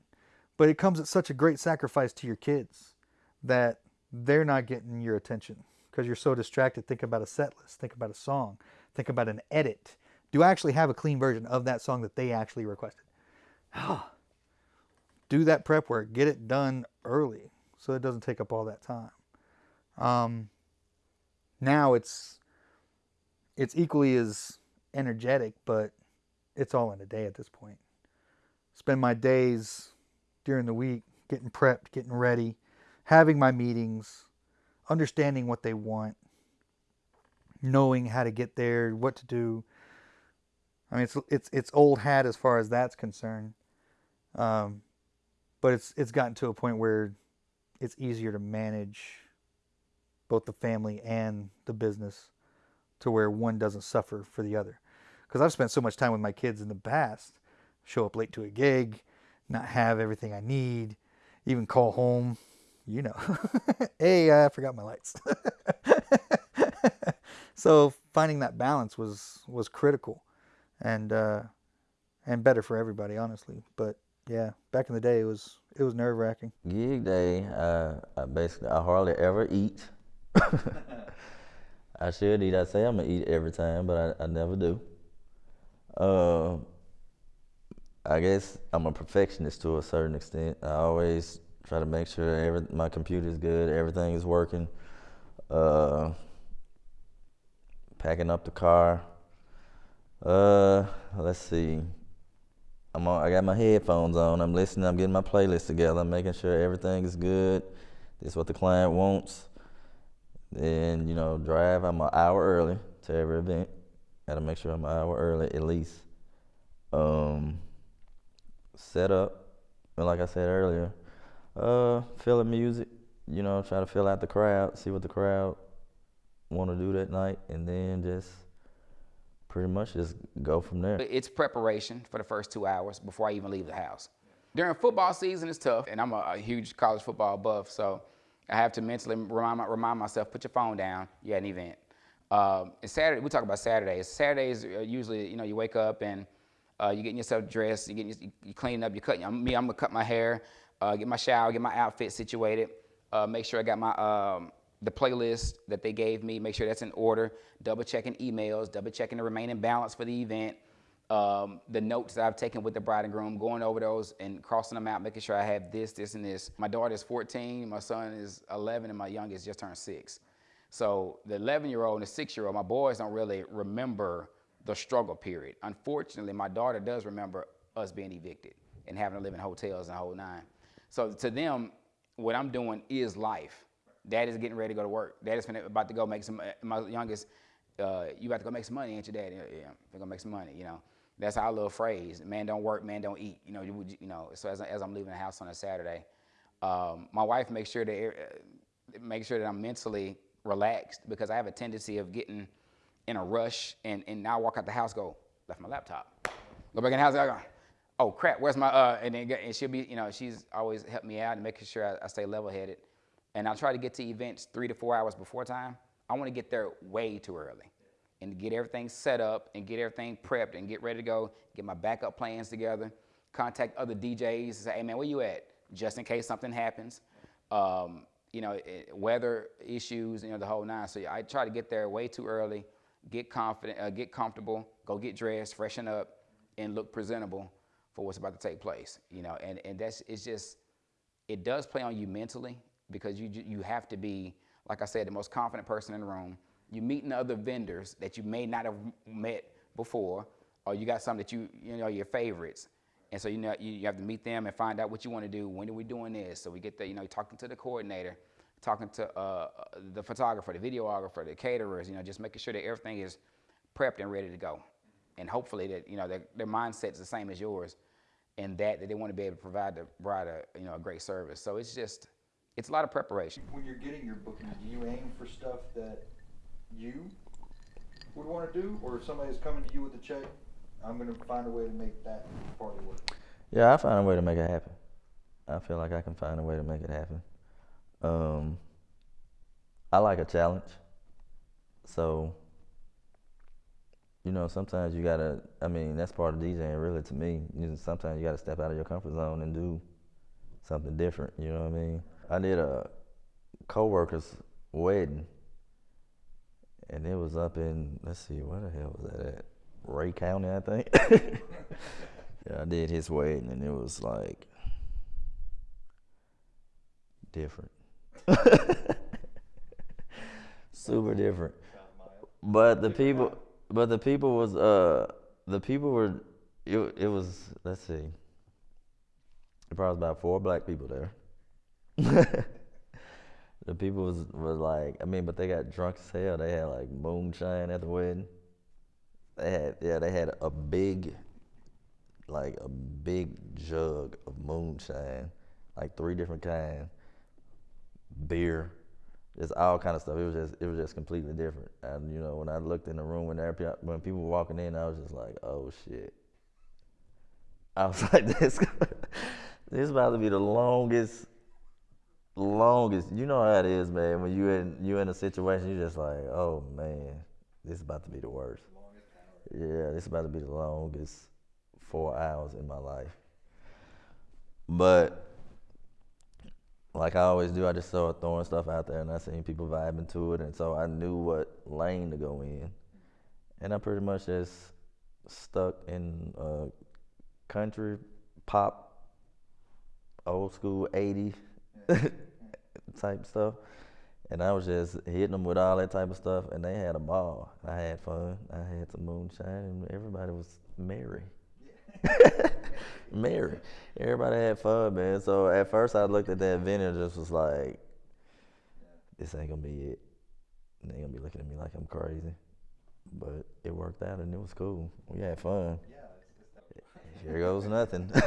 but it comes at such a great sacrifice to your kids that they're not getting your attention because you're so distracted think about a set list think about a song think about an edit. Do i actually have a clean version of that song that they actually requested? Do that prep work get it done early so it doesn't take up all that time. Um, now it's it's equally as energetic, but it's all in a day at this point. Spend my days during the week getting prepped, getting ready, having my meetings, understanding what they want, knowing how to get there, what to do. I mean, it's it's it's old hat as far as that's concerned, um, but it's it's gotten to a point where it's easier to manage both the family and the business to where one doesn't suffer for the other. Because I've spent so much time with my kids in the past, show up late to a gig, not have everything I need, even call home, you know, hey, I forgot my lights. so finding that balance was was critical, and uh, and better for everybody, honestly. But yeah, back in the day, it was it was nerve wracking. Gig day, uh, I basically I hardly ever eat. I should eat. I say I'm gonna eat every time, but I, I never do. Uh, I guess I'm a perfectionist to a certain extent. I always try to make sure every my computer's good, everything is working. Uh, packing up the car. Uh, let's see. I'm on, I got my headphones on. I'm listening. I'm getting my playlist together. I'm making sure everything is good. This is what the client wants. Then you know, drive. I'm an hour early to every event. Got to make sure I'm an hour early at least. Um, set up, and like I said earlier, uh, feeling music. You know, try to fill out the crowd, see what the crowd want to do that night, and then just pretty much just go from there. It's preparation for the first two hours before I even leave the house. During football season, it's tough, and I'm a, a huge college football buff, so I have to mentally remind, remind myself, put your phone down, you had an event. Um, and Saturday, we talk about Saturdays. Saturdays, uh, usually, you know, you wake up and uh, you're getting yourself dressed, you're, getting, you you cleaning up, you're cutting, I'm, me, I'm gonna cut my hair, uh, get my shower, get my outfit situated, uh, make sure I got my, um, the playlist that they gave me, make sure that's in order, double checking emails, double checking the remaining balance for the event, um, the notes that I've taken with the bride and groom, going over those and crossing them out, making sure I have this, this, and this. My daughter is 14, my son is 11, and my youngest just turned six. So the 11 year old and the six year old, my boys don't really remember the struggle period. Unfortunately, my daughter does remember us being evicted and having to live in hotels and whole nine. So to them, what I'm doing is life. Dad is getting ready to go to work. Dad is about to go make some. My youngest, uh, you about to go make some money, ain't you, Dad? Yeah, I'm gonna make some money. You know, that's our little phrase. Man don't work, man don't eat. You know, you, you know. So as, as I'm leaving the house on a Saturday, um, my wife makes sure that uh, make sure that I'm mentally relaxed because I have a tendency of getting in a rush and and now I walk out the house, go left my laptop, go back in the house, I go, oh crap, where's my uh? And then and she'll be, you know, she's always helped me out and making sure I, I stay level headed. And I try to get to events three to four hours before time. I want to get there way too early and get everything set up and get everything prepped and get ready to go, get my backup plans together, contact other DJs and say, hey man, where you at? Just in case something happens. Um, you know, it, weather issues, you know, the whole nine. So I try to get there way too early, get confident, uh, get comfortable, go get dressed, freshen up, and look presentable for what's about to take place. You know, and, and that's, it's just, it does play on you mentally because you you have to be like I said the most confident person in the room. You're meeting other vendors that you may not have met before, or you got some that you you know your favorites, and so you know you, you have to meet them and find out what you want to do. When are we doing this? So we get there, you know, talking to the coordinator, talking to uh, the photographer, the videographer, the caterers. You know, just making sure that everything is prepped and ready to go, and hopefully that you know their, their mindset's the same as yours, and that that they want to be able to provide the bride a you know a great service. So it's just it's a lot of preparation. When you're getting your bookings, do you aim for stuff that you would want to do, or if somebody's coming to you with a check, I'm going to find a way to make that party work? Yeah, I find a way to make it happen. I feel like I can find a way to make it happen. Um, I like a challenge. So, you know, sometimes you gotta, I mean, that's part of DJing really to me. You know, sometimes you gotta step out of your comfort zone and do something different, you know what I mean? I did a coworker's wedding and it was up in, let's see, where the hell was that at? Ray County, I think. yeah, I did his wedding and it was like different. Super different. But the people, but the people was, uh, the people were, it, it was, let's see, there probably was about four black people there. the people was, was like, I mean, but they got drunk as hell. They had like moonshine at the wedding. They had, yeah, they had a big, like a big jug of moonshine, like three different kinds, beer, just all kind of stuff. It was just, it was just completely different. And you know, when I looked in the room when there, when people were walking in, I was just like, oh shit. I was like, this, this about to be the longest, longest. You know how it is, man. When you in, you in a situation, you just like, oh man, this is about to be the worst. Yeah, this is about to be the longest four hours in my life. But like I always do, I just started throwing stuff out there, and I seen people vibing to it, and so I knew what lane to go in, and I pretty much just stuck in uh, country, pop, old school '80 type stuff, and I was just hitting them with all that type of stuff, and they had a ball. I had fun. I had some moonshine, and everybody was merry. merry. Everybody had fun, man. So at first I looked at that event and just was like, this ain't gonna be it. And they gonna be looking at me like I'm crazy. But it worked out and it was cool. We had fun. here goes nothing.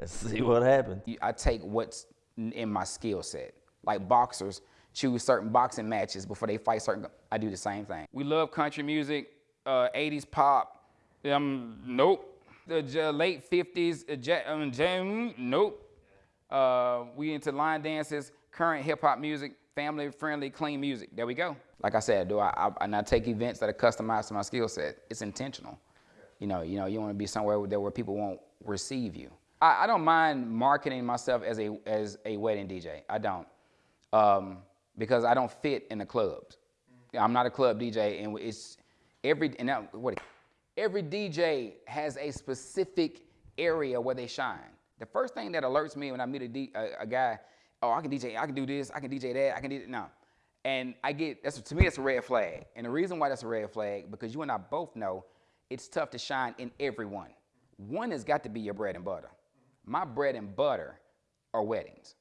Let's see what happens. I take what's in my skill set. Like boxers choose certain boxing matches before they fight certain. I do the same thing. We love country music, uh, 80s pop. Um, nope. The j- late 50s, uh, ja- um, nope. Uh, we into line dances, current hip hop music, family friendly, clean music. There we go. Like I said, do I, I and I take events that are customized to my skill set. It's intentional. You know, you know, you want to be somewhere where, where people won't receive you. I, I don't mind marketing myself as a as a wedding DJ. I don't, um, because I don't fit in the clubs. I'm not a club DJ, and it's every and now, what every DJ has a specific area where they shine. The first thing that alerts me when I meet a, D, a, a guy, oh, I can DJ, I can do this, I can DJ that, I can do no. And I get that's to me that's a red flag. And the reason why that's a red flag because you and I both know it's tough to shine in everyone. One has got to be your bread and butter. My bread and butter are weddings,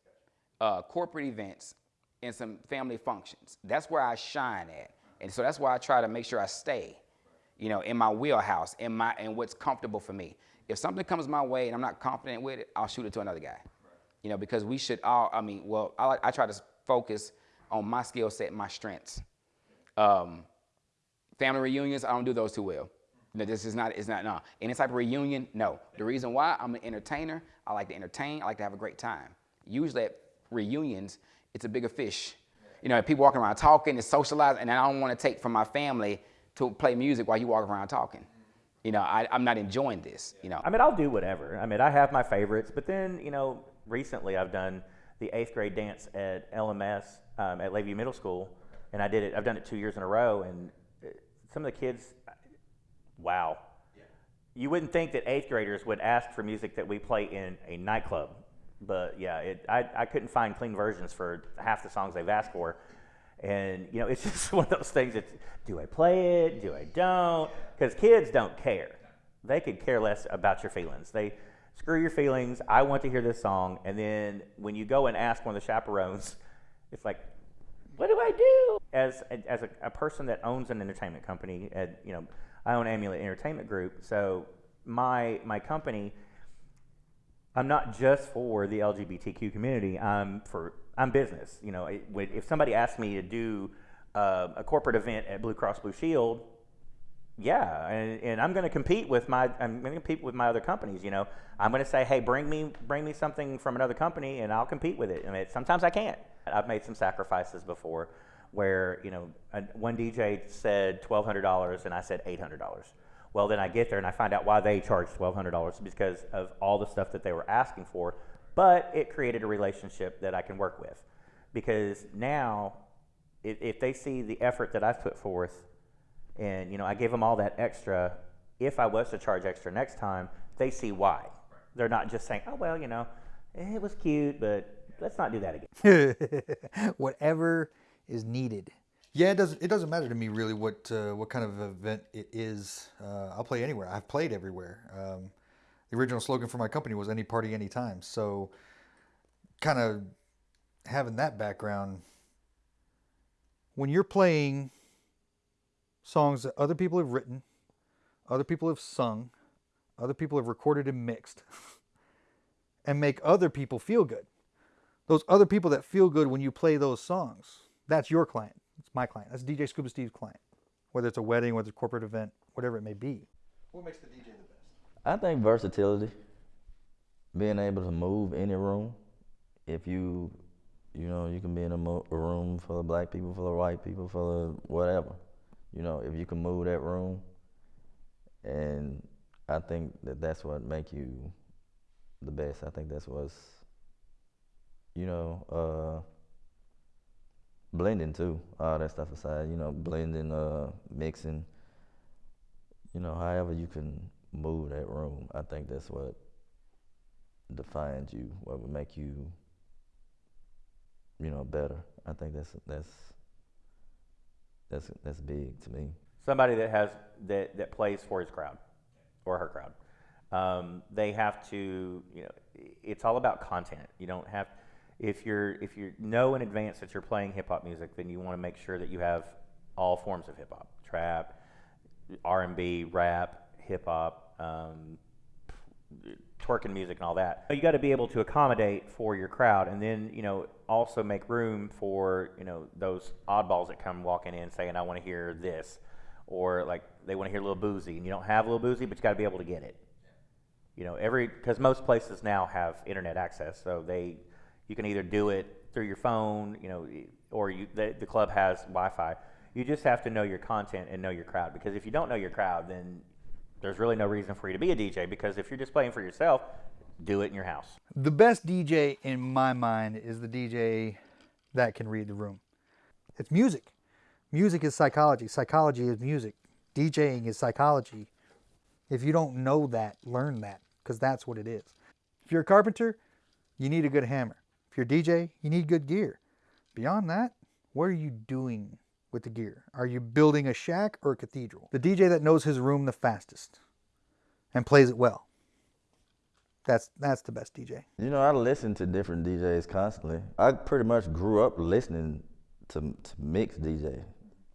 uh, corporate events, and some family functions. That's where I shine at. And so that's why I try to make sure I stay, you know, in my wheelhouse, in my in what's comfortable for me. If something comes my way and I'm not confident with it, I'll shoot it to another guy. You know, because we should all. I mean, well, I, I try to focus on my skill set, my strengths. Um, family reunions, I don't do those too well. No, this is not, it's not, no. Any type of reunion, no. The reason why, I'm an entertainer. I like to entertain. I like to have a great time. Usually at reunions, it's a bigger fish. You know, people walking around talking, it's socializing, and I don't want to take from my family to play music while you walk around talking. You know, I, I'm not enjoying this, you know. I mean, I'll do whatever. I mean, I have my favorites, but then, you know, recently I've done the eighth grade dance at LMS um, at Lakeview Middle School, and I did it. I've done it two years in a row, and uh, some of the kids, wow. You wouldn't think that eighth graders would ask for music that we play in a nightclub, but yeah, it, I, I couldn't find clean versions for half the songs they've asked for. And you know, it's just one of those things. It's do I play it? Do I don't? Because kids don't care. They could care less about your feelings. They screw your feelings. I want to hear this song. And then when you go and ask one of the chaperones, it's like, what do I do? As as a, a person that owns an entertainment company, at you know, I own Amulet Entertainment Group. So my my company I'm not just for the LGBTQ community. I'm for I'm business. You know, it, if somebody asked me to do uh, a corporate event at Blue Cross Blue Shield, yeah, and, and I'm going to compete with my I'm going to compete with my other companies. You know, I'm going to say, hey, bring me bring me something from another company, and I'll compete with it. I mean, sometimes I can't. I've made some sacrifices before, where you know, one DJ said twelve hundred dollars, and I said eight hundred dollars. Well, then I get there and I find out why they charged twelve hundred dollars because of all the stuff that they were asking for. But it created a relationship that I can work with, because now, if, if they see the effort that I've put forth, and you know I gave them all that extra. If I was to charge extra next time, they see why. They're not just saying, "Oh well, you know, it was cute, but let's not do that again." Whatever is needed. Yeah, it doesn't. It doesn't matter to me really what uh, what kind of event it is. Uh, I'll play anywhere. I've played everywhere. Um, the original slogan for my company was "Any party, anytime." So, kind of having that background, when you're playing songs that other people have written, other people have sung, other people have recorded and mixed, and make other people feel good those other people that feel good when you play those songs, that's your client. It's my client. That's DJ Scuba Steve's client. Whether it's a wedding, whether it's a corporate event, whatever it may be. What makes the DJ? I think versatility, being able to move any room. If you, you know, you can be in a, mo- a room full of black people, full of white people, full of whatever. You know, if you can move that room, and I think that that's what make you the best. I think that's what's, you know, uh, blending too. All that stuff aside, you know, blending, uh, mixing. You know, however you can move that room, I think that's what defines you, what would make you, you know, better. I think that's that's that's that's big to me. somebody that has that, that plays for his crowd or her crowd. Um, they have to, you know, it's all about content. You don't have, if you're if you know in advance that you're playing hip hop music, then you want to make sure that you have all forms of hip hop, trap, R and B, rap, hip hop, um, twerking music, and all that. You got to be able to accommodate for your crowd, and then you know also make room for you know those oddballs that come walking in saying, "I want to hear this," or like they want to hear a little Boosie, and you don't have a little Boosie, but you got to be able to get it. You know, every because most places now have internet access, so they you can either do it through your phone, you know, or you the, the club has Wi-Fi. You just have to know your content and know your crowd because if you don't know your crowd, then there's really no reason for you to be a DJ because if you're just playing for yourself, do it in your house. The best DJ in my mind is the DJ that can read the room. It's music. Music is psychology. Psychology is music. DJing is psychology. If you don't know that, learn that because that's what it is. If you're a carpenter, you need a good hammer. If you're a DJ, you need good gear. Beyond that, what are you doing with the gear? Are you building a shack or a cathedral? The DJ that knows his room the fastest and plays it well. That's that's the best DJ. You know, I listen to different DJs constantly. I pretty much grew up listening to, to Mix DJ.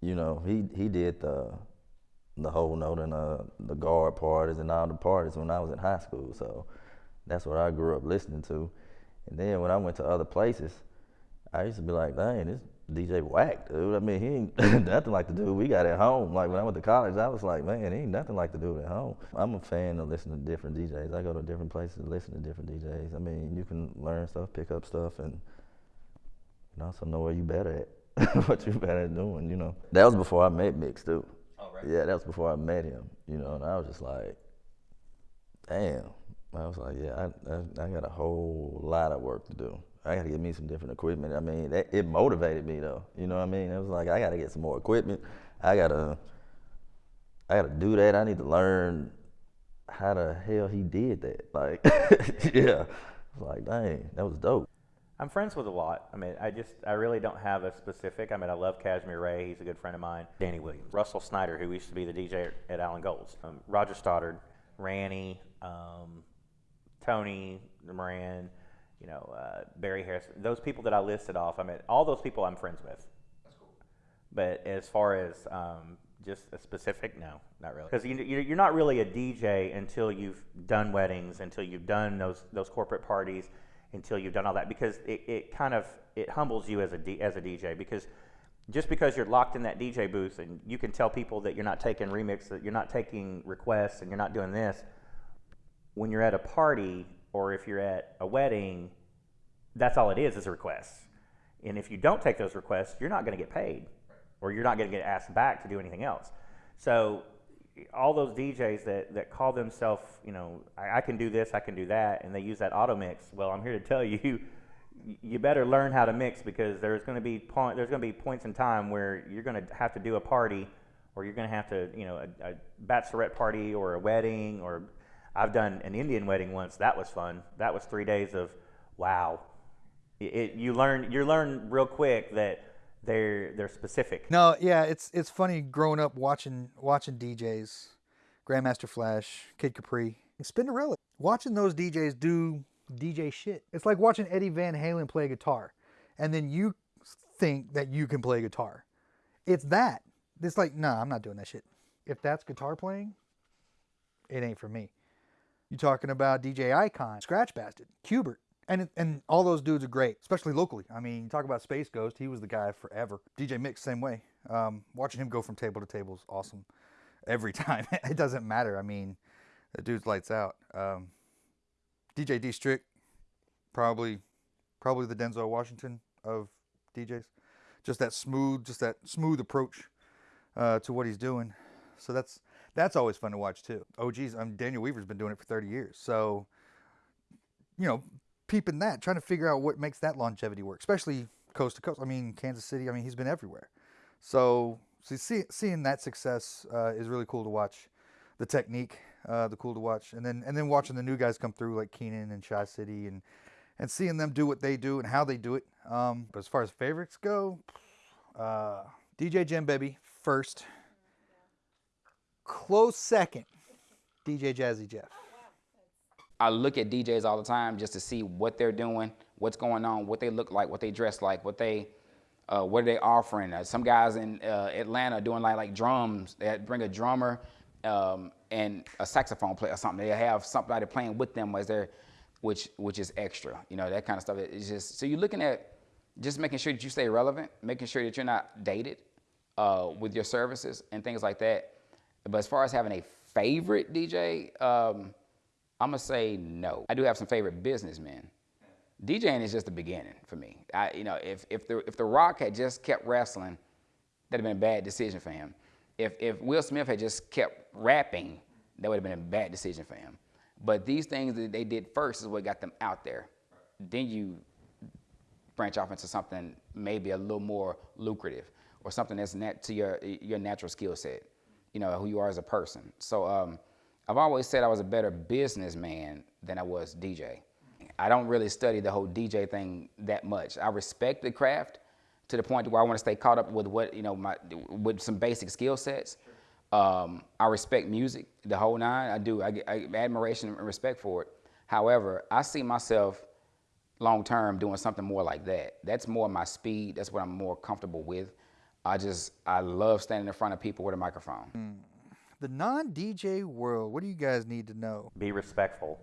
You know, he he did the the whole note and uh, the guard parties and all the parties when I was in high school. So that's what I grew up listening to. And then when I went to other places, I used to be like, dang, this DJ whack, dude. I mean, he ain't nothing like the dude we got at home. Like when I went to college, I was like, man, he ain't nothing like the dude at home. I'm a fan of listening to different DJs. I go to different places to listen to different DJs. I mean, you can learn stuff, pick up stuff, and you know, also know where you better at, what you better at doing. You know, that was before I met Mix too. Oh, right. Yeah, that was before I met him. You know, and I was just like, damn. I was like, yeah, I, I, I got a whole lot of work to do. I got to get me some different equipment. I mean, that, it motivated me though. You know what I mean? It was like I got to get some more equipment. I gotta, I gotta do that. I need to learn how the hell he did that. Like, yeah, I was like, dang, that was dope. I'm friends with a lot. I mean, I just, I really don't have a specific. I mean, I love Cashmere Ray. He's a good friend of mine. Danny Williams. Russell Snyder, who used to be the DJ at, at Allen Gold's. Um, Roger Stoddard, Ranny, um, Tony Moran, you know, uh, Barry Harris. Those people that I listed off, I mean, all those people I'm friends with. That's cool. But as far as um, just a specific, no, not really. Because you, you- you're not really a DJ until you've done weddings, until you've done those those corporate parties, until you've done all that. Because it, it kind of it humbles you as a D, as a DJ. Because just because you're locked in that DJ booth and you can tell people that you're not taking remix, that you're not taking requests, and you're not doing this, when you're at a party or if you're at a wedding, that's all it is is a request. And if you don't take those requests, you're not going to get paid or you're not going to get asked back to do anything else. So all those DJs that, that call themselves, you know, I, I can do this, I can do that, and they use that auto mix. Well, I'm here to tell you, you better learn how to mix because there's going to be point, there's going to be points in time where you're going to have to do a party, or you're going to have to, you know, a, a bachelorette party or a wedding, or I've done an Indian wedding once. That was fun. That was three days of, wow. It, you learn you learn real quick that they're they're specific. No, yeah, it's it's funny growing up watching watching DJs, Grandmaster Flash, Kid Capri, and Spinderella, watching those DJs do DJ shit. It's like watching Eddie Van Halen play guitar, and then you think that you can play guitar. It's that. It's like, nah, I'm not doing that shit. If that's guitar playing, it ain't for me. You talking about DJ Icon, Scratch Bastid, Qbert, and and all those dudes are great, especially locally. I mean, you talk about Space Ghost, he was the guy forever. DJ Mix, same way. Um, watching him go from table to table is awesome. Every time, it doesn't matter. I mean, the dude's lights out. Um, DJ D Strict, probably, probably the Denzel Washington of DJs. Just that smooth, just that smooth approach uh, to what he's doing. So that's that's always fun to watch too. Oh geez, um, Daniel Weaver's been doing it for 30 years. So, you know, peeping that, trying to figure out what makes that longevity work, especially coast to coast. I mean, Kansas City. I mean, he's been everywhere. So, see, seeing that success uh, is really cool to watch. The technique, uh, the cool to watch, and then and then watching the new guys come through like Keenan and Shy City, and and seeing them do what they do and how they do it. Um, but as far as favorites go, uh, DJ Jim Baby first. Close second, DJ Jazzy Jeff. I look at DJs all the time just to see what they're doing, what's going on, what they look like, what they dress like, what they, uh, what are they offering. Uh, some guys in uh, Atlanta doing like like drums. They bring a drummer um, and a saxophone player or something. They have somebody playing with them as they're, which which is extra. You know that kind of stuff. It's just so you're looking at just making sure that you stay relevant, making sure that you're not dated uh, with your services and things like that. But as far as having a favorite DJ, um, I'm gonna say no. I do have some favorite businessmen. DJing is just the beginning for me. I, you know, if if the if the Rock had just kept wrestling, that'd have been a bad decision for him. If if Will Smith had just kept rapping, that would have been a bad decision for him. But these things that they did first is what got them out there. Then you branch off into something maybe a little more lucrative or something that's net to your your natural skill set, you know, who you are as a person. So um, I've always said I was a better businessman than I was DJ. I don't really study the whole DJ thing that much. I respect the craft to the point where I want to stay caught up with what you know my with some basic skill sets. Um, I respect music, the whole nine. I do. I get admiration and respect for it. However, I see myself long term doing something more like that. That's more my speed. That's what I'm more comfortable with. I just I love standing in front of people with a microphone. The non DJ world, what do you guys need to know? Be respectful.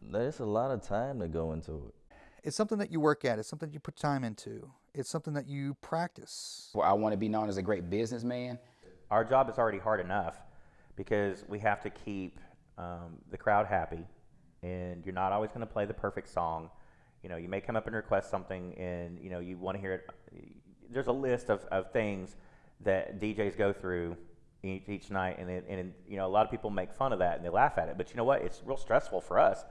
There's a lot of time to go into it. It's something that you work at, it's something you put time into, it's something that you practice. Well, I want to be known as a great businessman. Our job is already hard enough because we have to keep um, the crowd happy, and you're not always going to play the perfect song. You know, you may come up and request something, and you know you want to hear it. There's a list of, of things that DJs go through each, each night, and, it, and you know a lot of people make fun of that and they laugh at it. But you know what? It's real stressful for us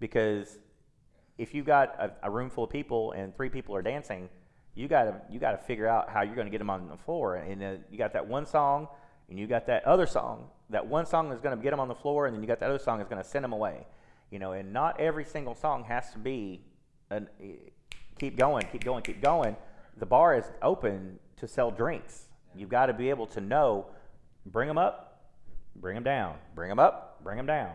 because if you've got a, a room full of people and three people are dancing, you got to you got to figure out how you're going to get them on the floor. And uh, you got that one song, and you got that other song. That one song is going to get them on the floor, and then you got that other song is going to send them away. You know, and not every single song has to be an, keep going, keep going, keep going. The bar is open to sell drinks. You've got to be able to know, bring them up, bring them down, bring them up, bring them down.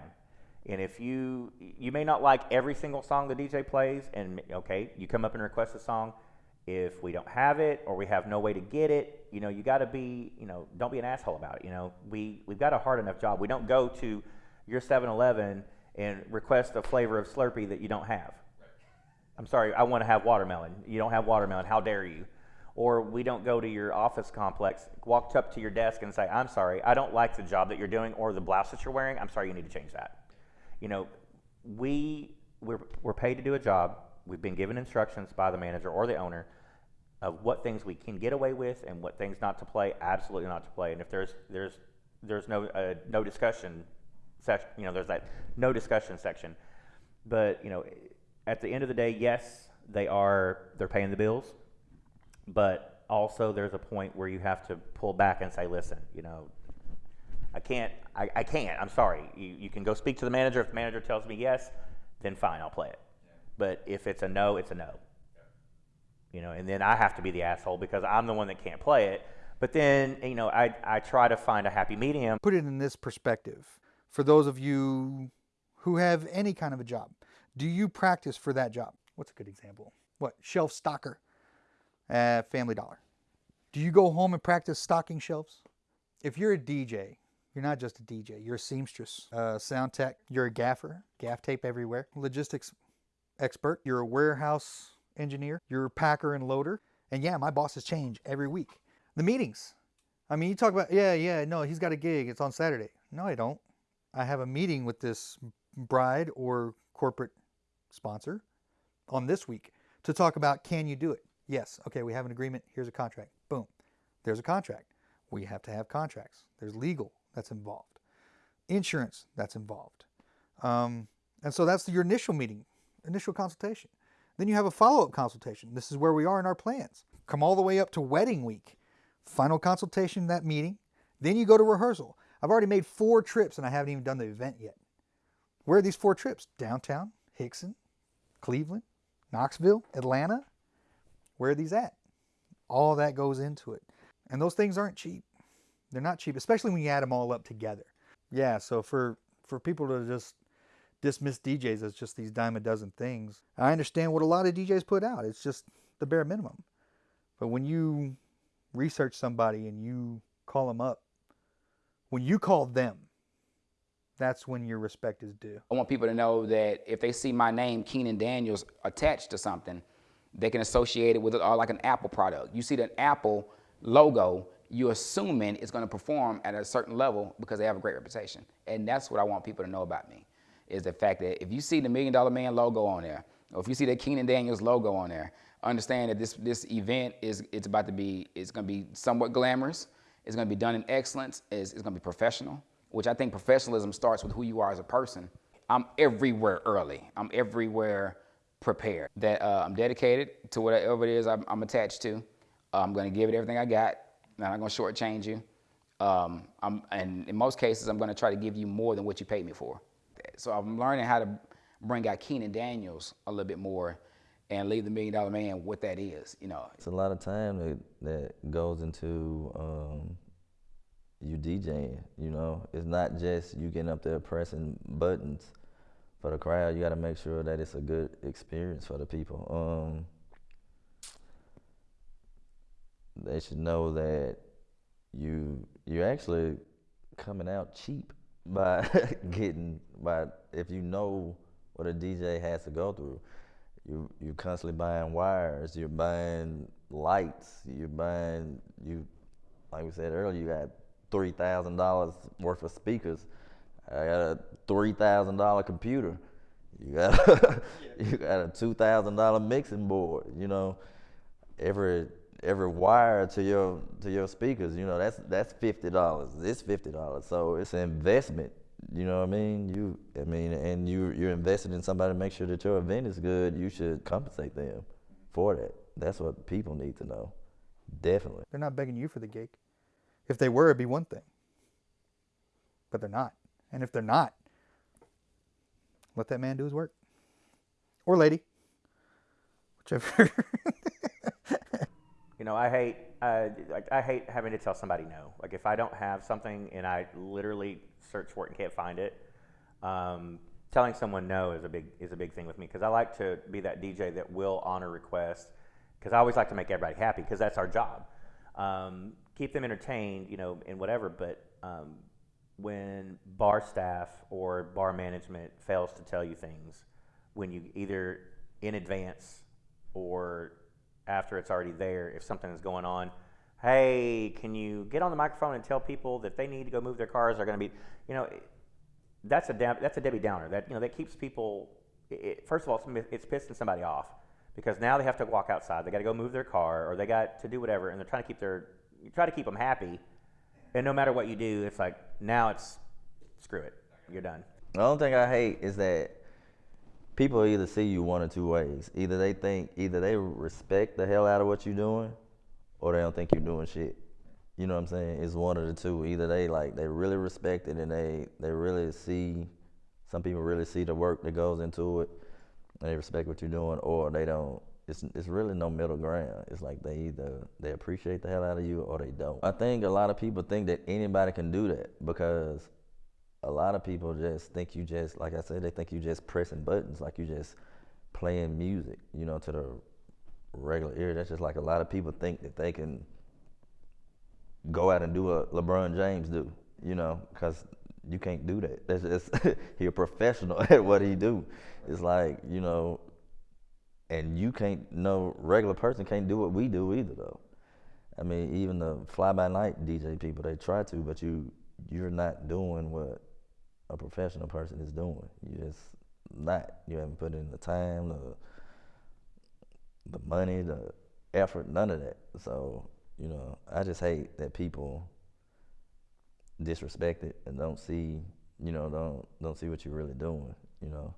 And if you you may not like every single song the DJ plays, and okay, you come up and request a song. If we don't have it or we have no way to get it, you know, you got to be, you know, don't be an asshole about it. You know, we we've got a hard enough job. We don't go to your 7-Eleven and request a flavor of Slurpee that you don't have. I'm sorry, I want to have watermelon. You don't have watermelon. How dare you? Or we don't go to your office complex, walk up to your desk and say, I'm sorry, I don't like the job that you're doing or the blouse that you're wearing. I'm sorry, you need to change that. You know, we, we're, we're paid to do a job. We've been given instructions by the manager or the owner of what things we can get away with and what things not to play, absolutely not to play. And if there's, there's, there's no, uh, no discussion section, you know, there's that no discussion section. But, you know, at the end of the day, yes, they are they're paying the bills, but also there's a point where you have to pull back and say, listen, you know, I can't, I, I can't. I'm sorry. You, you can go speak to the manager. If the manager tells me yes, then fine, I'll play it. But if it's a no, it's a no. You know, and then I have to be the asshole because I'm the one that can't play it. But then, you know, I, I try to find a happy medium. Put it in this perspective for those of you who have any kind of a job. Do you practice for that job? What's a good example? What? Shelf stocker at Family Dollar. Do you go home and practice stocking shelves? If you're a DJ, you're not just a DJ, you're a seamstress, sound tech, you're a gaffer, gaff tape everywhere, logistics expert, you're a warehouse engineer, you're a packer and loader. And yeah, my bosses change every week. The meetings. I mean, you talk about, yeah, yeah, no, he's got a gig, it's on Saturday. No, I don't. I have a meeting with this bride or corporate sponsor on this week to talk about can you do it? Yes. Okay, we have an agreement. Here's a contract. Boom. There's a contract. We have to have contracts. There's legal that's involved, insurance that's involved. Um, and so that's your initial meeting, initial consultation. Then you have a follow up consultation. This is where we are in our plans. Come all the way up to wedding week, final consultation, that meeting. Then you go to rehearsal. I've already made four trips and I haven't even done the event yet. Where are these four trips? Downtown, Hixson, Cleveland, Knoxville, Atlanta. Where are these at? All that goes into it. And those things aren't cheap. They're not cheap, especially when you add them all up together. Yeah, so for, for people to just dismiss DJs as just these dime a dozen things, I understand what a lot of DJs put out. It's just the bare minimum. But when you research somebody and you call them up, when you call them, that's when your respect is due. I want people to know that if they see my name, Keenan Daniels, attached to something, they can associate it with it or like an Apple product. You see the Apple logo, you're assuming it's going to perform at a certain level because they have a great reputation. And that's what I want people to know about me, is the fact that if you see the Million Dollar Man logo on there, or if you see the Keenan Daniels logo on there, understand that this this event is it's about to be it's going to be somewhat glamorous. It's going to be done in excellence. It's, it's going to be professional, which I think professionalism starts with who you are as a person. I'm everywhere early. I'm everywhere prepared. That uh, I'm dedicated to whatever it is I'm, I'm attached to. Uh, I'm going to give it everything I got. I'm not going to shortchange you. Um, I'm, and in most cases, I'm going to try to give you more than what you paid me for. So I'm learning how to bring out Keenan Daniels a little bit more and leave the Million Dollar Man what that is. You know, It's a lot of time that, that goes into um, you DJing. You know, it's not just you getting up there pressing buttons for the crowd. You got to make sure that it's a good experience for the people. Um, they should know that you you're actually coming out cheap by getting by if you know what a DJ has to go through. You you're constantly buying wires, you're buying lights, you're buying you like we said earlier, you got three thousand dollars worth of speakers. I got a three thousand dollar computer. You got a, you got a two thousand dollar mixing board. You know, every every wire to your to your speakers. You know, that's that's fifty dollars. It's fifty dollars. So it's an investment. You know what I mean? You, I mean, and you you're invested in somebody to make sure that your event is good. You should compensate them for that. That's what people need to know. Definitely. They're not begging you for the gig. If they were, it'd be one thing. But they're not. And if they're not, let that man do his work. Or lady. Whichever. You know, I hate uh, like I hate having to tell somebody no. Like if I don't have something and I literally search for it and can't find it, um, telling someone no is a big is a big thing with me because I like to be that DJ that will honor requests because I always like to make everybody happy because that's our job. Um, keep them entertained, you know, and whatever. But um, when bar staff or bar management fails to tell you things, when you either in advance or after it's already there, if something is going on, hey, can you get on the microphone and tell people that they need to go move their cars? They're going to be, you know, that's a that's a Debbie Downer. That you know that keeps people. It, first of all, it's, it's pissing somebody off because now they have to walk outside. They got to go move their car or they got to do whatever, and they're trying to keep their you try to keep them happy. And no matter what you do, it's like now it's screw it, you're done. The only thing I hate is that people either see you one or two ways. Either they think, either they respect the hell out of what you're doing, or they don't think you're doing shit. You know what I'm saying? It's one of the two. Either they like they really respect it and they they really see. Some people really see the work that goes into it, and they respect what you're doing, or they don't. It's it's really no middle ground. It's like they either they appreciate the hell out of you or they don't. I think a lot of people think that anybody can do that because a lot of people just think you just like I said, they think you just pressing buttons, like you just playing music, you know, to the regular ear. That's just like a lot of people think that they can go out and do what LeBron James do, you know, because you can't do that. That's just he a professional at what he do. It's like you know, and you can't. No regular person can't do what we do either, though. I mean, even the fly by night DJ people, they try to, but you you're not doing what a professional person is doing. You just not. You haven't put in the time, the the money, the effort, none of that. So you know, I just hate that people disrespect it and don't see, you know, don't don't see what you're really doing. You know,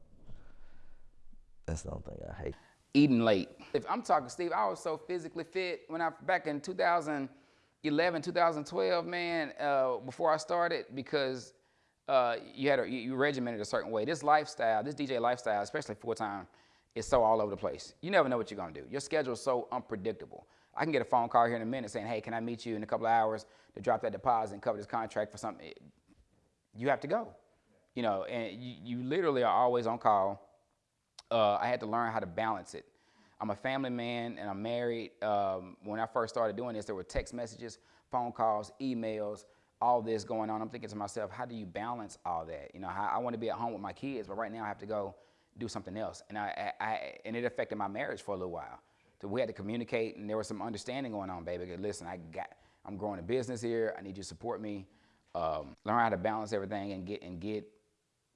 that's the only thing I hate. Eating late. If I'm talking Steve, I was so physically fit when I back in 2011, 2012, man. Uh, before I started, because uh, you had a, you you regimented a certain way. This lifestyle, this DJ lifestyle, especially full time, is so all over the place. You never know what you're gonna do. Your schedule is so unpredictable. I can get a phone call here in a minute saying, "Hey, can I meet you in a couple of hours to drop that deposit and cover this contract for something?" You have to go. You know, and you, you literally are always on call uh, I had to learn how to balance it. I'm a family man and I'm married. Um, when I first started doing this, there were text messages, phone calls, emails. all this going on, I'm thinking to myself, how do you balance all that? You know, how, I want to be at home with my kids, but right now I have to go do something else, and I, I, I and it affected my marriage for a little while. So we had to communicate, and there was some understanding going on, baby. Listen, I got, I'm growing a business here. I need you to support me. Um, learn how to balance everything and get and get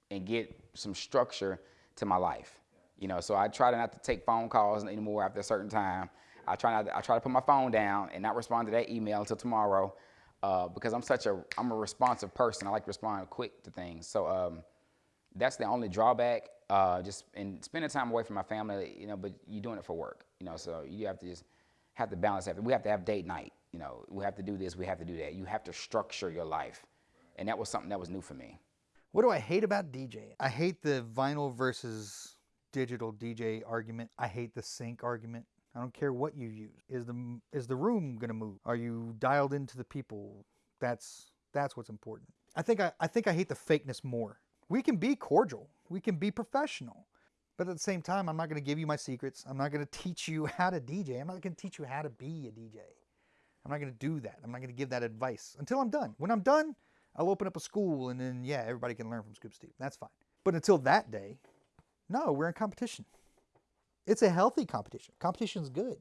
and get some structure to my life. You know, so I try to not to take phone calls anymore after a certain time. I try not. To, I try to put my phone down and not respond to that email until tomorrow, uh, because I'm such a I'm a responsive person. I like to respond quick to things. So um, that's the only drawback. Uh, just and spending time away from my family, you know. But you're doing it for work, you know. So you have to just have to balance everything. We have to have date night. You know, we have to do this. We have to do that. You have to structure your life, and that was something that was new for me. What do I hate about DJing? I hate the vinyl versus digital DJ argument. I hate the sync argument. I don't care what you use. Is the is the room gonna move? Are you dialed into the people? That's that's what's important. I think I, I think I hate the fakeness more. We can be cordial. We can be professional. But at the same time, I'm not gonna give you my secrets. I'm not gonna teach you how to DJ. I'm not gonna teach you how to be a DJ. I'm not gonna do that. I'm not gonna give that advice until I'm done. When I'm done, I'll open up a school and then yeah, everybody can learn from Scoop Steve. That's fine. But until that day, no, we're in competition. It's a healthy competition. Competition's good.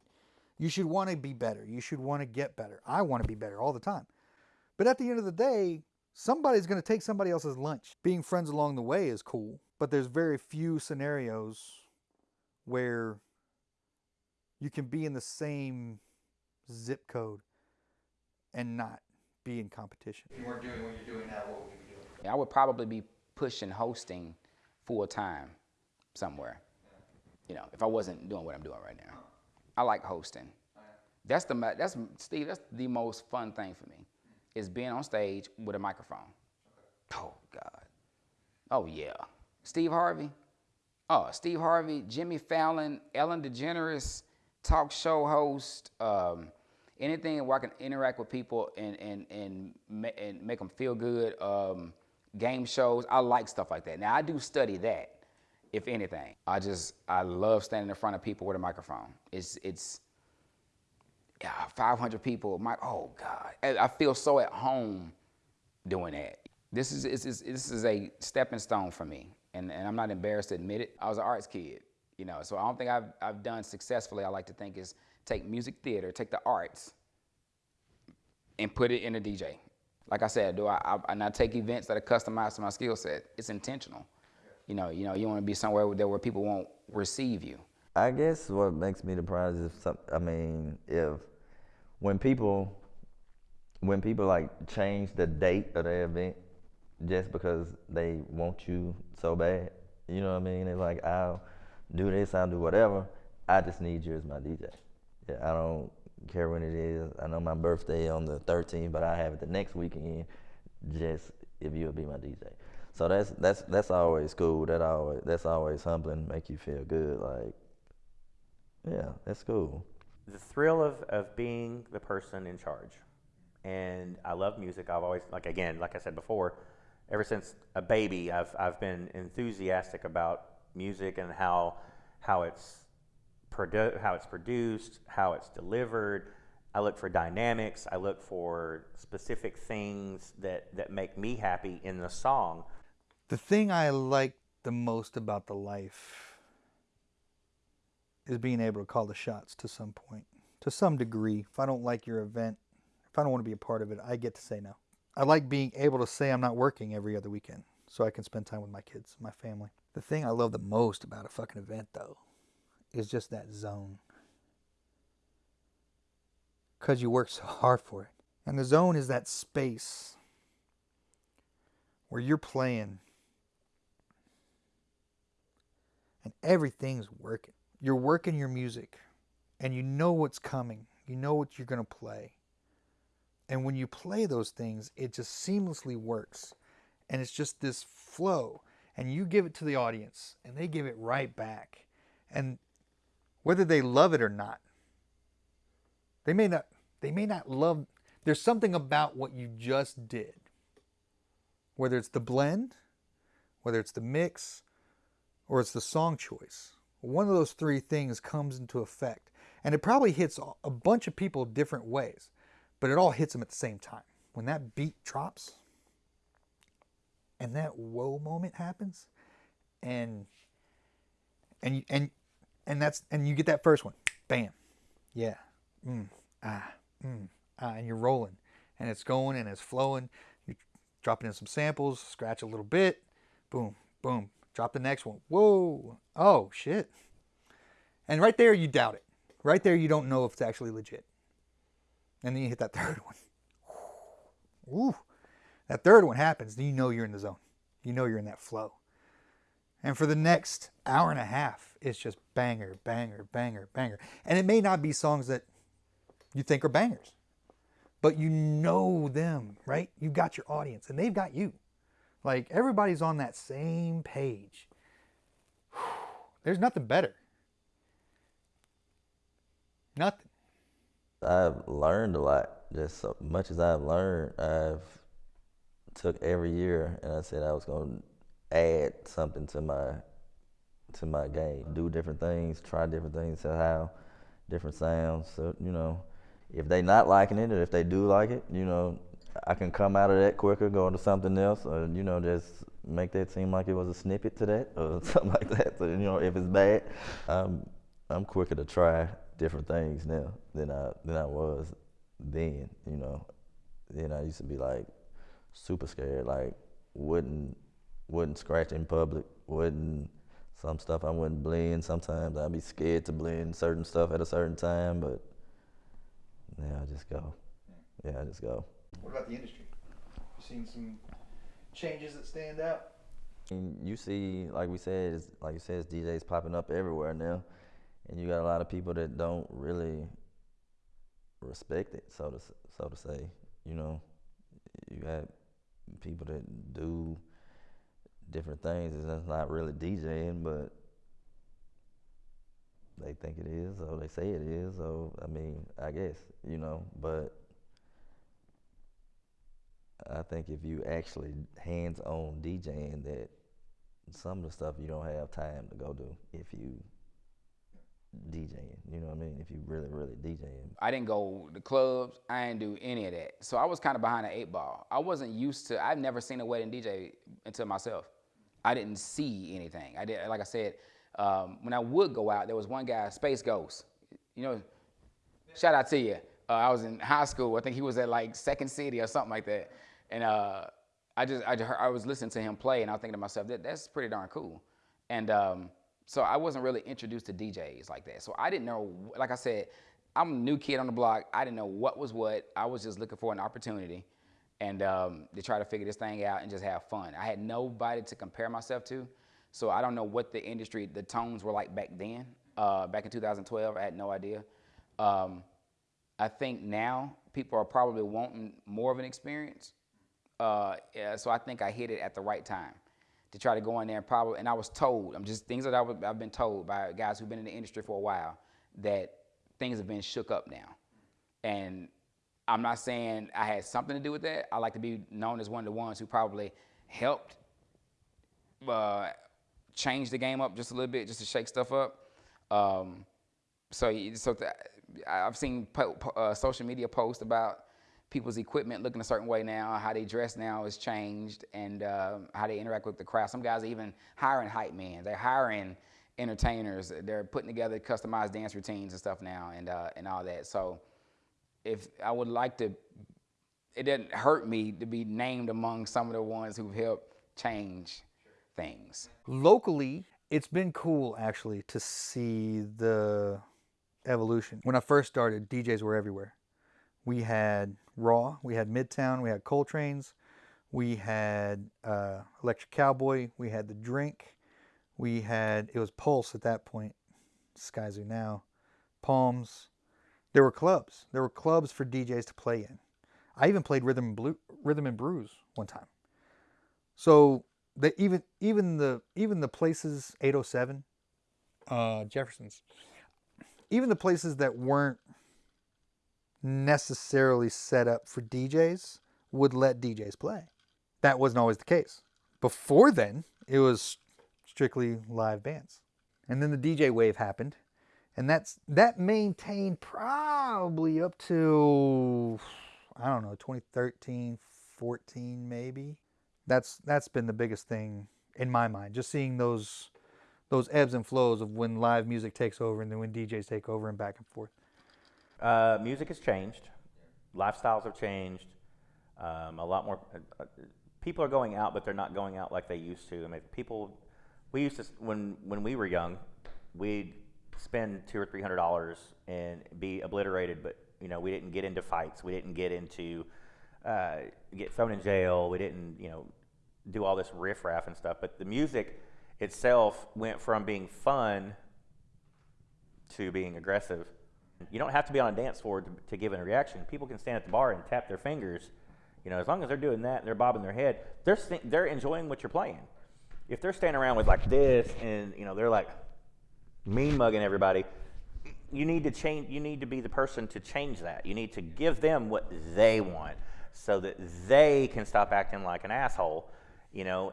You should want to be better. You should want to get better. I want to be better all the time. But at the end of the day, somebody's going to take somebody else's lunch. Being friends along the way is cool, but there's very few scenarios where you can be in the same zip code and not be in competition. If you weren't doing what you're doing now, what would you be doing? I would probably be pushing hosting full time somewhere. You know, if I wasn't doing what I'm doing right now. I like hosting. That's the that's Steve. That's the most fun thing for me, is being on stage with a microphone. Oh God. Oh yeah. Steve Harvey. Oh, Steve Harvey, Jimmy Fallon, Ellen DeGeneres, talk show host, um, anything where I can interact with people and and and, and make them feel good. Um, game shows, I like stuff like that. Now I do study that, if anything. I just I love standing in front of people with a microphone. It's it's yeah, 500 people. My oh God, I feel so at home doing that. This is this is this is a stepping stone for me, and, and I'm not embarrassed to admit it. I was an arts kid, you know, so I don't think I've I've done successfully. I like to think is take music theater, take the arts, and put it in a DJ. Like I said, do I, I and I take events that are customized to my skill set. It's intentional. You know, you know, you want to be somewhere where, where people won't receive you. I guess what makes me depressed is some. I mean, if when people when people like change the date of the event just because they want you so bad, you know what I mean? It's like I'll do this, I'll do whatever. I just need you as my DJ. Yeah, I don't care when it is. I know my birthday on the 13th, but I have it the next weekend. Just if you'll be my DJ. So that's that's that's always cool. That always that's always humbling, make you feel good. Like, yeah, that's cool. the thrill of, of being the person in charge. And I love music. I've always, like, again, like I said before, ever since a baby, I've, I've been enthusiastic about music and how, how, it's produ- how it's produced, how it's delivered. I look for dynamics. I look for specific things that, that make me happy in the song. The thing I like the most about the life is being able to call the shots to some point, to some degree. If I don't like your event, if I don't want to be a part of it, I get to say no. I like being able to say I'm not working every other weekend so I can spend time with my kids, my family. The thing I love the most about a fucking event, though, is just that zone. Because you work so hard for it. And the zone is that space where you're playing and everything's working. You're working your music and you know what's coming. You know what you're going to play. And when you play those things, it just seamlessly works. And it's just this flow. And you give it to the audience and they give it right back. And whether they love it or not, they may not they may not love there's something about what you just did. Whether it's the blend, whether it's the mix, or it's the song choice. One of those three things comes into effect. And it probably hits a bunch of people different ways, but it all hits them at the same time. when that beat drops and that whoa moment happens and and and and that's and you get that first one bam yeah mm, ah mm, ah and you're rolling and it's going and it's flowing you're dropping in some samples scratch a little bit boom boom drop the next one whoa oh shit and right there you doubt it right there you don't know if it's actually legit and then you hit that third one Ooh, that third one happens, then you know you're in the zone. You know you're in that flow. And for the next hour and a half, it's just banger, banger, banger, banger. And it may not be songs that you think are bangers, but you know them, right? You've got your audience and they've got you. Like everybody's on that same page. There's nothing better. Nothing. I've learned a lot. Just so much as I've learned, I've took every year and I said I was going to add something to my to my game, do different things, try different things, so how different sounds. So you know, if they not liking it, or if they do like it, you know, I can come out of that quicker, go into something else, or you know, just make that seem like it was a snippet to that, or something like that. So you know, if it's bad, I'm I'm quicker to try different things now than I than I was then. You know, then I used to be like super scared, like wouldn't wouldn't scratch in public, wouldn't some stuff I wouldn't blend. Sometimes I'd be scared to blend certain stuff at a certain time, but yeah, I just go. Yeah, I just go. What about the industry? You seen some changes that stand out? And you see, like we said, like you said, DJs popping up everywhere now, and you got a lot of people that don't really respect it, so to so to say. You know, you got people that do different things. It's not really DJing, but they think it is, or they say it is. So I mean, I guess you know, but I think if you actually hands-on DJing, that some of the stuff you don't have time to go do if you DJing. You know what I mean? If you really, really DJing. I didn't go to clubs. I didn't do any of that. So I was kind of behind the eight ball. I wasn't used to. I've never seen a wedding DJ until myself. I didn't see anything. I did. Like I said, um, when I would go out, there was one guy, Space Ghost. You know, shout out to you. Uh, I was in high school. I think he was at like Second City or something like that. And uh, I just, I, I was listening to him play, and I was thinking to myself, that, that's pretty darn cool. And um, so I wasn't really introduced to DJs like that. So I didn't know, like I said, I'm a new kid on the block. I didn't know what was what. I was just looking for an opportunity and um, to try to figure this thing out and just have fun. I had nobody to compare myself to. So I don't know what the industry, the tones were like back then. Uh, back in 2012, I had no idea. Um, I think now people are probably wanting more of an experience. Uh, so I think I hit it at the right time to try to go in there and probably, and I was told, I'm just things that I was, I've been told by guys who've been in the industry for a while that things have been shook up now. And I'm not saying I had something to do with that. I like to be known as one of the ones who probably helped uh, change the game up just a little bit, just to shake stuff up. Um, so, so I've seen uh, social media posts about people's equipment looking a certain way now, how they dress now has changed, and um, how they interact with the crowd. Some guys are even hiring hype men. They're hiring entertainers. They're putting together customized dance routines and stuff now, and uh, and all that. So, if I would like to, it doesn't hurt me to be named among some of the ones who've helped change things. locally it's been cool actually to see the evolution when i first started djs were everywhere we had raw we had midtown we had coltrane's we had uh, electric cowboy we had the drink we had it was pulse at that point skyzoo now palms. There were clubs there were clubs for djs to play in. I even played rhythm and blue rhythm and brews one time. So they even even the even the places 807 uh Jefferson's even the places that weren't necessarily set up for DJs would let DJs play. That wasn't always the case. Before then, it was strictly live bands. And then the DJ wave happened, and that's that maintained probably up to I don't know, 2013, 14 maybe. That's that's been the biggest thing in my mind. Just seeing those those ebbs and flows of when live music takes over and then when DJs take over and back and forth. Uh, music has changed. Lifestyles have changed. Um, a lot more uh, uh, people are going out, but they're not going out like they used to. I mean, people. We used to when when we were young, we'd spend two or three hundred dollars and be obliterated. But you know, we didn't get into fights. We didn't get into uh, get thrown in jail. We didn't you know do all this riffraff and stuff. But the music itself went from being fun to being aggressive. You don't have to be on a dance floor to, to give a reaction. People can stand at the bar and tap their fingers. You know, as long as they're doing that and they're bobbing their head, they're they're enjoying what you're playing. If they're standing around with like this and you know they're like mean mugging everybody, you need to change. You need to be the person to change that. You need to give them what they want so that they can stop acting like an asshole. You know,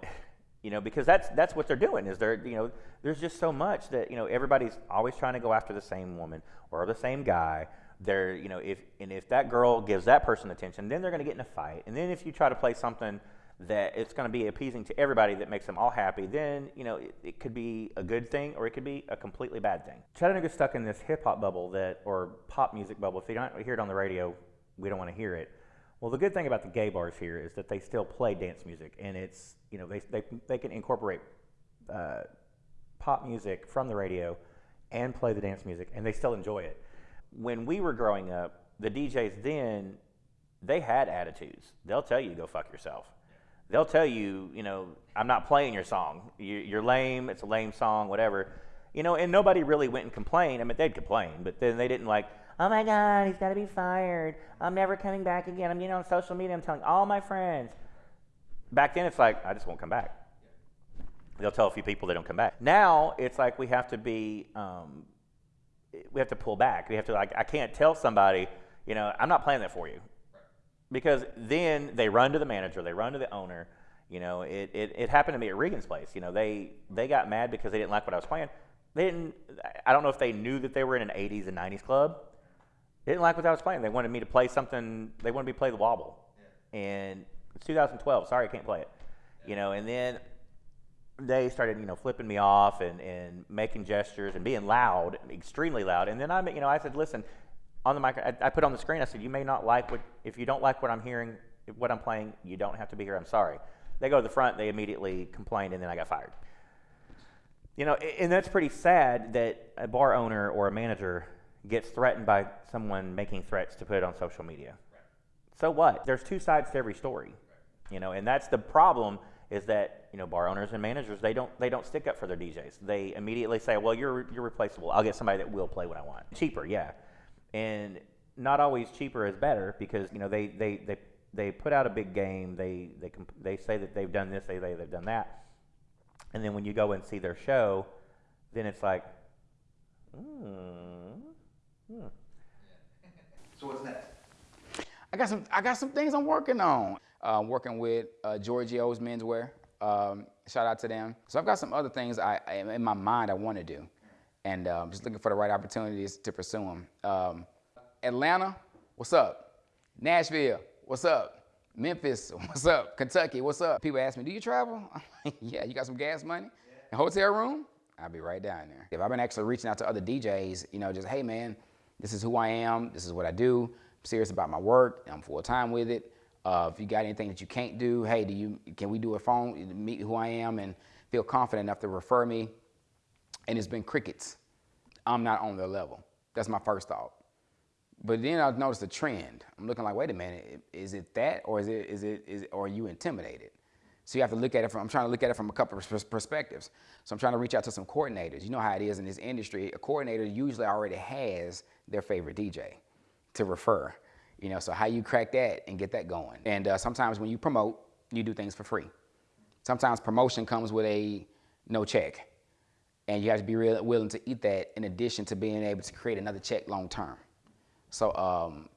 you know because that's that's what they're doing is they're you know there's just so much that you know everybody's always trying to go after the same woman or the same guy. They're you know if and if that girl gives that person attention then they're going to get in a fight. And then if you try to play something that it's going to be appeasing to everybody that makes them all happy then you know it, it could be a good thing or it could be a completely bad thing. Chattanooga's stuck in this hip-hop bubble that or pop music bubble. If you don't hear it on the radio we don't want to hear it well, the good thing about the gay bars here is that they still play dance music, and it's you know they they, they can incorporate uh, pop music from the radio and play the dance music, and they still enjoy it. When we were growing up, the DJs then they had attitudes. They'll tell you go fuck yourself. They'll tell you, you know, I'm not playing your song. You, are lame. It's a lame song, whatever. You know, and nobody really went and complained. I mean, they'd complain, but then they didn't like oh my God, he's got to be fired. I'm never coming back again. I'm getting on social media. I'm telling all my friends. Back then, it's like, I just won't come back. They'll tell a few people they don't come back. Now, it's like we have to be, um, we have to pull back. We have to, like, I can't tell somebody, you know, I'm not playing that for you. Because then they run to the manager, they run to the owner. You know, it, it, it happened to me at Regan's place. You know, they, they got mad because they didn't like what I was playing. They didn't, I don't know if they knew that they were in an 80s and 90s club they didn't like what I was playing. They wanted me to play something. They wanted me to play the wobble, yeah. and it's 2012. Sorry, I can't play it. Yeah. You know, and then they started, you know, flipping me off and, and making gestures and being loud, extremely loud. And then I, you know, I said, listen, on the mic, I, I put on the screen. I said, you may not like what if you don't like what I'm hearing, what I'm playing, you don't have to be here. I'm sorry. They go to the front. They immediately complained, and then I got fired. You know, and that's pretty sad that a bar owner or a manager gets threatened by someone making threats to put it on social media. So what? There's two sides to every story. You know, and that's the problem is that, you know, bar owners and managers, they don't they don't stick up for their DJs. They immediately say, "Well, you're you're replaceable. I'll get somebody that will play what I want." Cheaper, yeah. And not always cheaper is better because, you know, they they they they put out a big game. They they they say that they've done this, they they they've done that. And then when you go and see their show, then it's like, hmm, Hmm. So what's next? I got some. I got some things I'm working on. Uh, working with uh, Giorgio's Menswear. Um, shout out to them. So I've got some other things I, I in my mind I want to do, and um, just looking for the right opportunities to pursue them. Um, Atlanta, what's up? Nashville, what's up? Memphis, what's up? Kentucky, what's up? People ask me, do you travel? yeah, you got some gas money? Yeah. hotel room? I'll be right down there. If I've been actually reaching out to other DJs, you know, just, hey man, this is who I am, this is what I do, I'm serious about my work, I'm full time with it. Uh, if you got anything that you can't do, hey, do you, can we do a phone, meet who I am and feel confident enough to refer me? And it's been crickets. I'm not on their level. That's my first thought. But then I noticed a trend. I'm looking like, wait a minute, is it that or is it, is it, is or are you intimidated? So you have to look at it from, I'm trying to look at it from a couple of perspectives. So I'm trying to reach out to some coordinators. You know how it is in this industry. A coordinator usually already has their favorite DJ to refer. You know, so how you crack that and get that going. And uh, sometimes when you promote, you do things for free. Sometimes promotion comes with a no check. And you have to be real, willing to eat that in addition to being able to create another check long term. So um,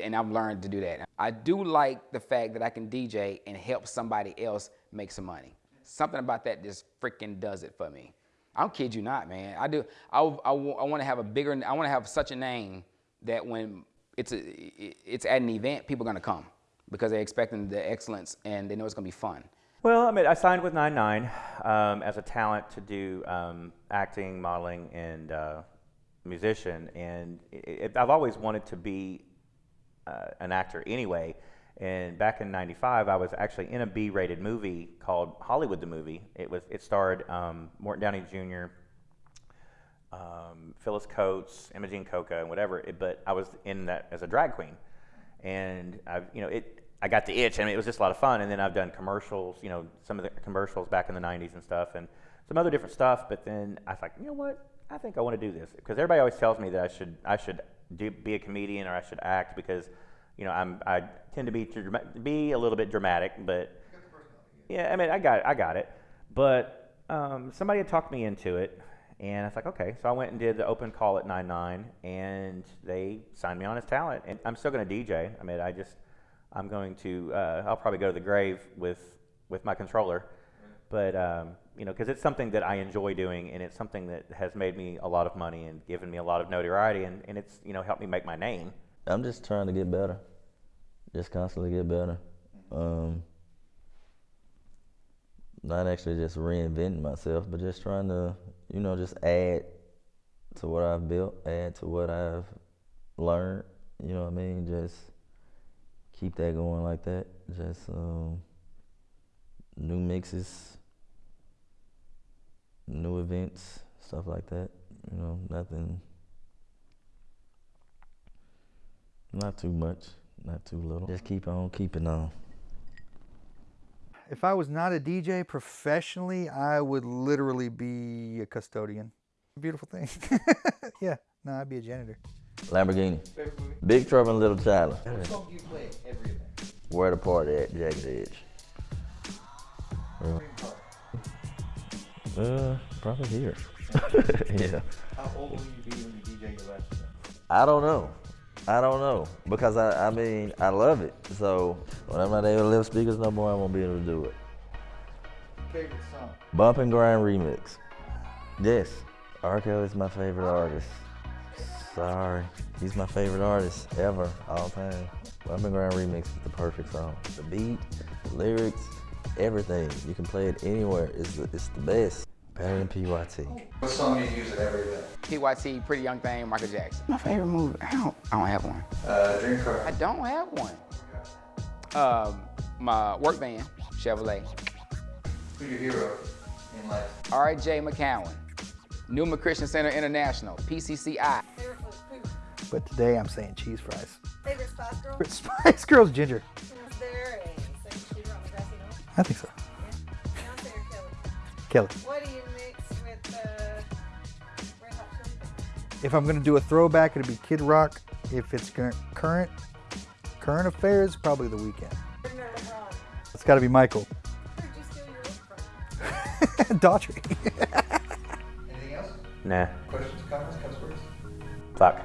and I've learned to do that. I do like the fact that I can DJ and help somebody else make some money. Something about that just freaking does it for me. I'll you not, man. I do. I, I, I want to have a bigger. I want to have such a name that when it's a, i- it's at an event, people are gonna come because they're expecting the excellence and they know it's gonna be fun. Well, I mean, I signed with 99 um, as a talent to do um, acting, modeling, and uh, musician. And it, it, I've always wanted to be uh, an actor anyway. And back in '95, I was actually in a B-rated movie called Hollywood the Movie. It was it starred um, Morton Downey Jr., um, Phyllis Coates, Imogene Coca, and whatever. It, but I was in that as a drag queen, and I've you know, it. I got the itch. I mean, it was just a lot of fun. And then I've done commercials. You know, some of the commercials back in the '90s and stuff, and some other different stuff. But then I was like, you know what? I think I want to do this because everybody always tells me that I should I should do, be a comedian or I should act because, you know, I'm I tend to be be a little bit dramatic, but yeah, I mean, I got it, I got it. But um, somebody had talked me into it, and I was like, okay. So I went and did the open call at 99, and they signed me on as talent. And I'm still going to DJ. I mean, I just, I'm going to, uh, I'll probably go to the grave with with my controller. But um, you know, because it's something that I enjoy doing, and it's something that has made me a lot of money and given me a lot of notoriety, and, and it's you know helped me make my name. I'm just trying to get better. Just constantly get better. Um, not actually just reinventing myself, but just trying to, you know, just add to what I've built, add to what I've learned. You know what I mean? Just keep that going like that. Just um, new mixes, new events, stuff like that. You know, nothing. Not too much, not too little. Just keep on keeping on. If I was not a DJ professionally, I would literally be a custodian. Beautiful thing. yeah, no, I'd be a janitor. Lamborghini. Big Trouble in Little China. What song do you play every event? Where the party at, Jagged Edge. Dream car. Uh, probably here. yeah. How old will you be when you DJ your last event? I don't know. I don't know because I, I mean I love it. So when I'm not able to lift speakers no more, I won't be able to do it. Favorite song? Bump and Grind remix. Yes, R. is my favorite artist. Sorry, he's my favorite artist ever, all time. Bump and Grind remix is the perfect song. The beat, the lyrics, everything. You can play it anywhere. It's the, it's the best. Better than PYT. What song do you use at every event? PYT, Pretty Young Thing, Michael Jackson. My favorite movie, I don't, I don't have one. Uh, dream car. I don't have one. Um, my work van, Chevrolet. Who's your hero in life? R.J. McCowan, Newman Christian Center International, PCCI. Favorite was poop. But today I'm saying cheese fries. Favorite Spice Girl? Spice Girls Ginger. I think so. Beyonce or Kelly? Kelly. What do you mix with uh, Red Hot Chili Peppers? If I'm gonna do a throwback, it'd be Kid Rock. If it's current current affairs, probably The Weeknd. Jordan or LeBron? It's got to be Michael. Where'd you steal your look from? Daughtry. Anything else? Nah, Questions, comments, cuss words? fuck.